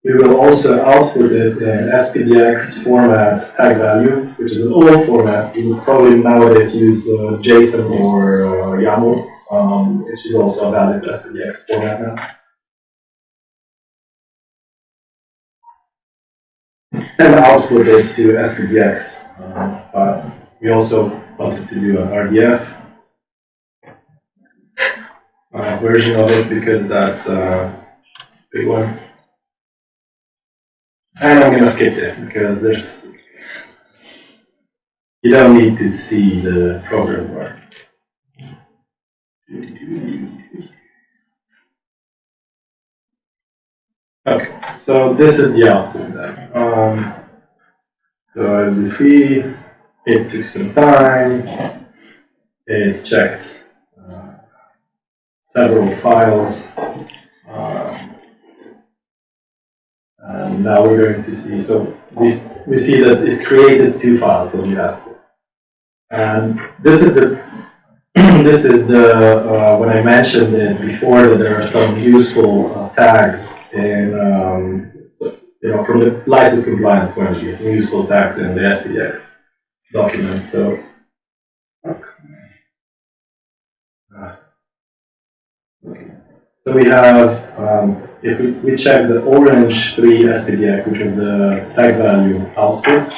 We will also output it in SPDX format tag value, which is an old format. We would probably nowadays use uh, JSON or uh, YAML, um, which is also a valid SPDX format now. And output it to SPDX. Uh, but we also wanted to do an RDF uh, version of it because that's a big one. And I'm gonna skip this because there's, you don't need to see the program bar. Okay, so this is the output then. Um, so as you see, it took some time. It checked uh, several files. Um, and now we're going to see, so we, we see that it created two files as you asked. it. And this is the, this is the, uh, when I mentioned it before that there are some useful uh, tags in, um, you know, from the license compliance point of view, some useful tags in the SPDX documents. So. So we have, um, if we, we check the orange 3 SPDX, which is the tag value output,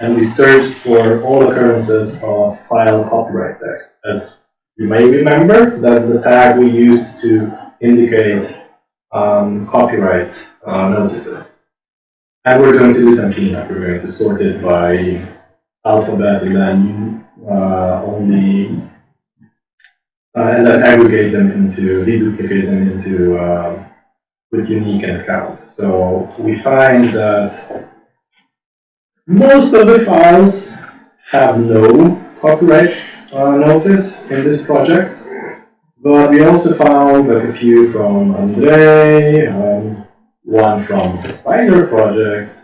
and we search for all occurrences of file copyright text. As you may remember, that's the tag we used to indicate um, copyright uh, notices. And we're going to do some cleanup. We're going to sort it by alphabet and then uh, only uh, and then aggregate them into, deduplicate them into uh, with unique and count. So we find that most of the files have no copyright uh, notice in this project, but we also found like a few from Andre, um, one from the Spider project,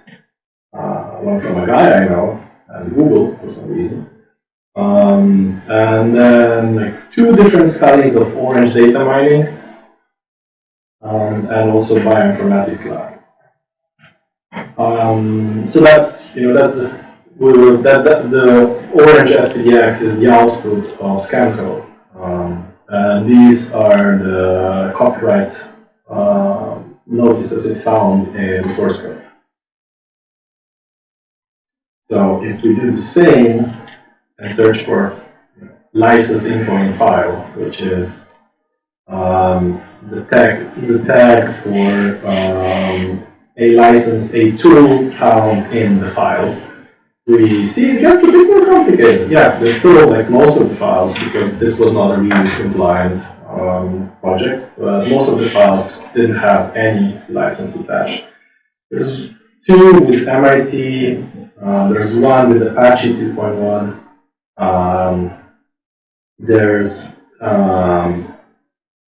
uh, one from a guy I know, and Google for some reason. Um, and then like two different studies of orange data mining, um, and also bioinformatics lab. Um, so that's you know that's this we that, that, the orange SPDX is the output of ScanCode. And these are the copyright, uh, notices it found in the source code. So if we do the same and search for license info in file, which is um, the tag, the tag for um, a license, a tool found in the file, we see it gets a bit more complicated. Yeah, there's still like most of the files, because this was not a reuse compliant um, project, but most of the files didn't have any license attached. There's two with MIT, uh, there's one with Apache 2.1, um, there's um,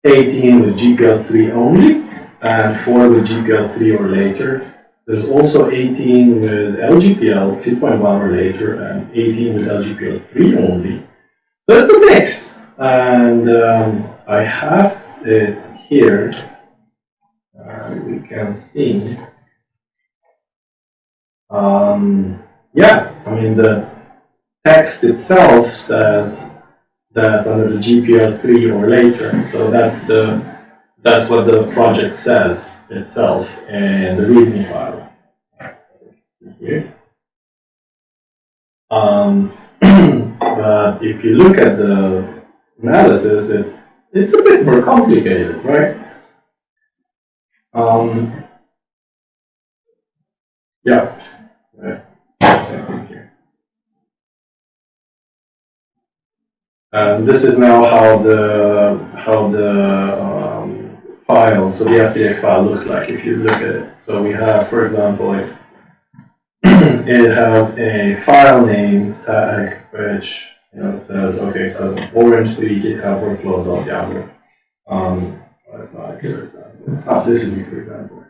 18 with GPL3 only, and 4 with GPL3 or later. There's also 18 with LGPL 2.1 or later, and 18 with LGPL3 only. So it's a mix, and um, I have it here. Uh, we can see. Um, yeah, I mean the text itself says that's under the GPL three or later. So that's the that's what the project says itself and the README file. Here. Um, but if you look at the analysis, it it's a bit more complicated, right? Um, yeah. Right. And this is now how the how the um, file, so the SPDX file looks like if you look at it. So we have, for example, like it has a file name tag which you know it says okay, so orange three GitHub workflow.yaml. Um, that's not a good example. Ah, this is a good example.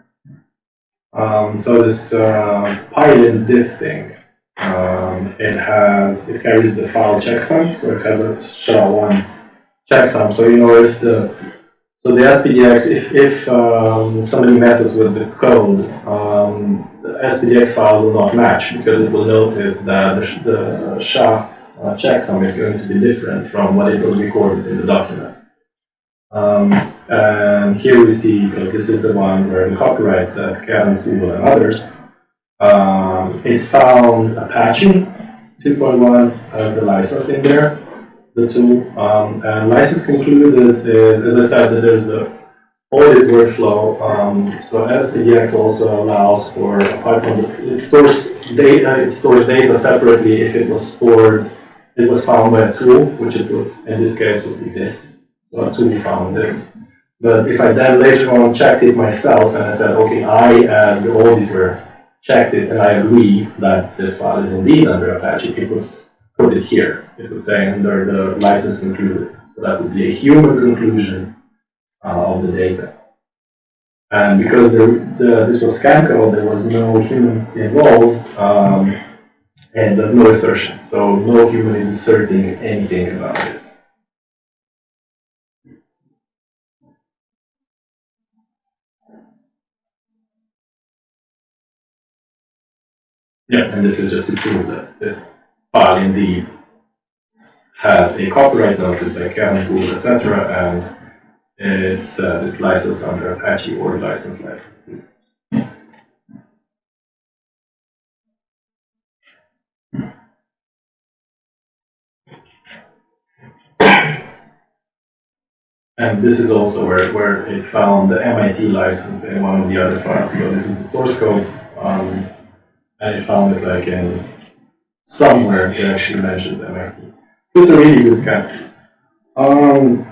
Um, so this uh, Pylint diff thing, um, it has, it carries the file checksum, so it has a SHA-1 checksum. So you know if the, so the SPDX, if, if um, somebody messes with the code, um, the SPDX file will not match because it will notice that the, the SHA uh, checksum is going to be different from what it was recorded in the document. Um, and here we see, this is the one where the copyright said Cadence, Google, and others. Um, it found Apache 2.1 as the license in there, the tool. Um, and license concluded is, as I said, that there's a audit workflow. Um, so SPDX also allows for, from it stores data, it stores data separately if it was stored, it was found by a tool, which it would, in this case, would be this. So a tool found this. But if I then later on checked it myself and I said, okay, I as the auditor checked it and I agree that this file is indeed under Apache, it would it here. It would say under the license concluded. So that would be a human conclusion uh, of the data. And because the, this was ScanCode, there was no human involved, um, and there's no assertion. So no human is asserting anything about this. Yeah, and this is just to prove that this file indeed has a copyright notice by Cadence, Google, etc., and it says it's licensed under Apache or license license. And this is also where, where it found the MIT license in one of the other files. So this is the source code. Um, and it found it like in somewhere it actually MIT. So it's a really good scan. Um,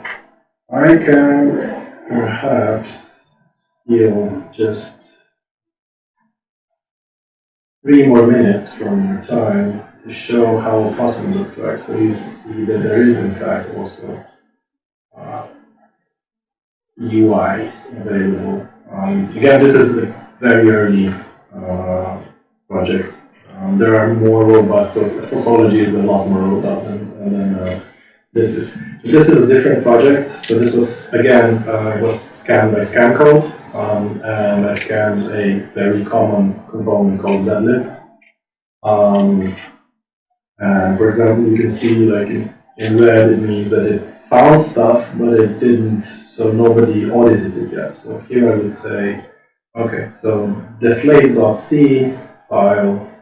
I can perhaps steal just three more minutes from your time to show how Opossum looks like. So you see that there is in fact also uh, UIs available. Um, again, this is a very early uh, project. Um, there are more robust, so Fossology is a lot more robust than, than uh, this is. This is a different project. So this was, again, uh, was scanned by ScanCode, um, and I scanned a very common component called zlib. Um, And for example, you can see like in, in red, it means that it found stuff, but it didn't, so nobody audited it yet. So here I would say, okay, so deflate.c file,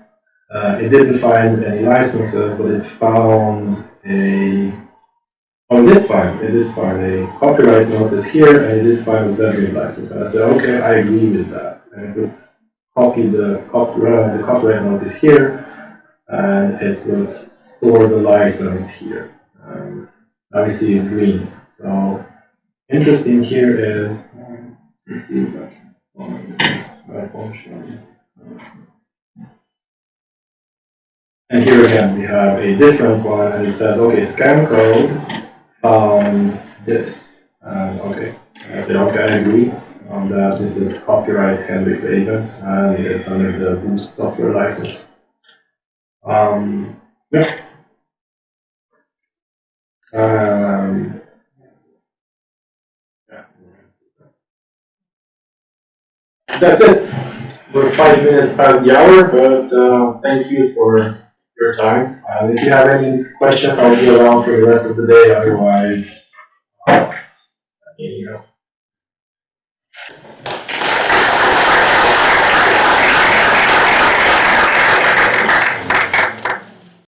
uh, it didn't find any licenses, but it found a, oh, it did find, it did find a copyright notice here, and it did find a ZRIG license. And I said, okay, I agree with that. And it would copy the copyright, the copyright notice here, and it would store the license here. Um, now we see it's green. So interesting here is, um, let's see if I can find my function. And here again, we have a different one, and it says, okay, ScanCode found this. And okay, I say, okay, I agree on that. This is copyright Henrik Raven, and it's under the Boost software license. Um, yeah. Um. That's it. We're five minutes past the hour, but uh, thank you for your time. Uh, if you have any questions, I'll be around for the rest of the day. Otherwise, uh, an email.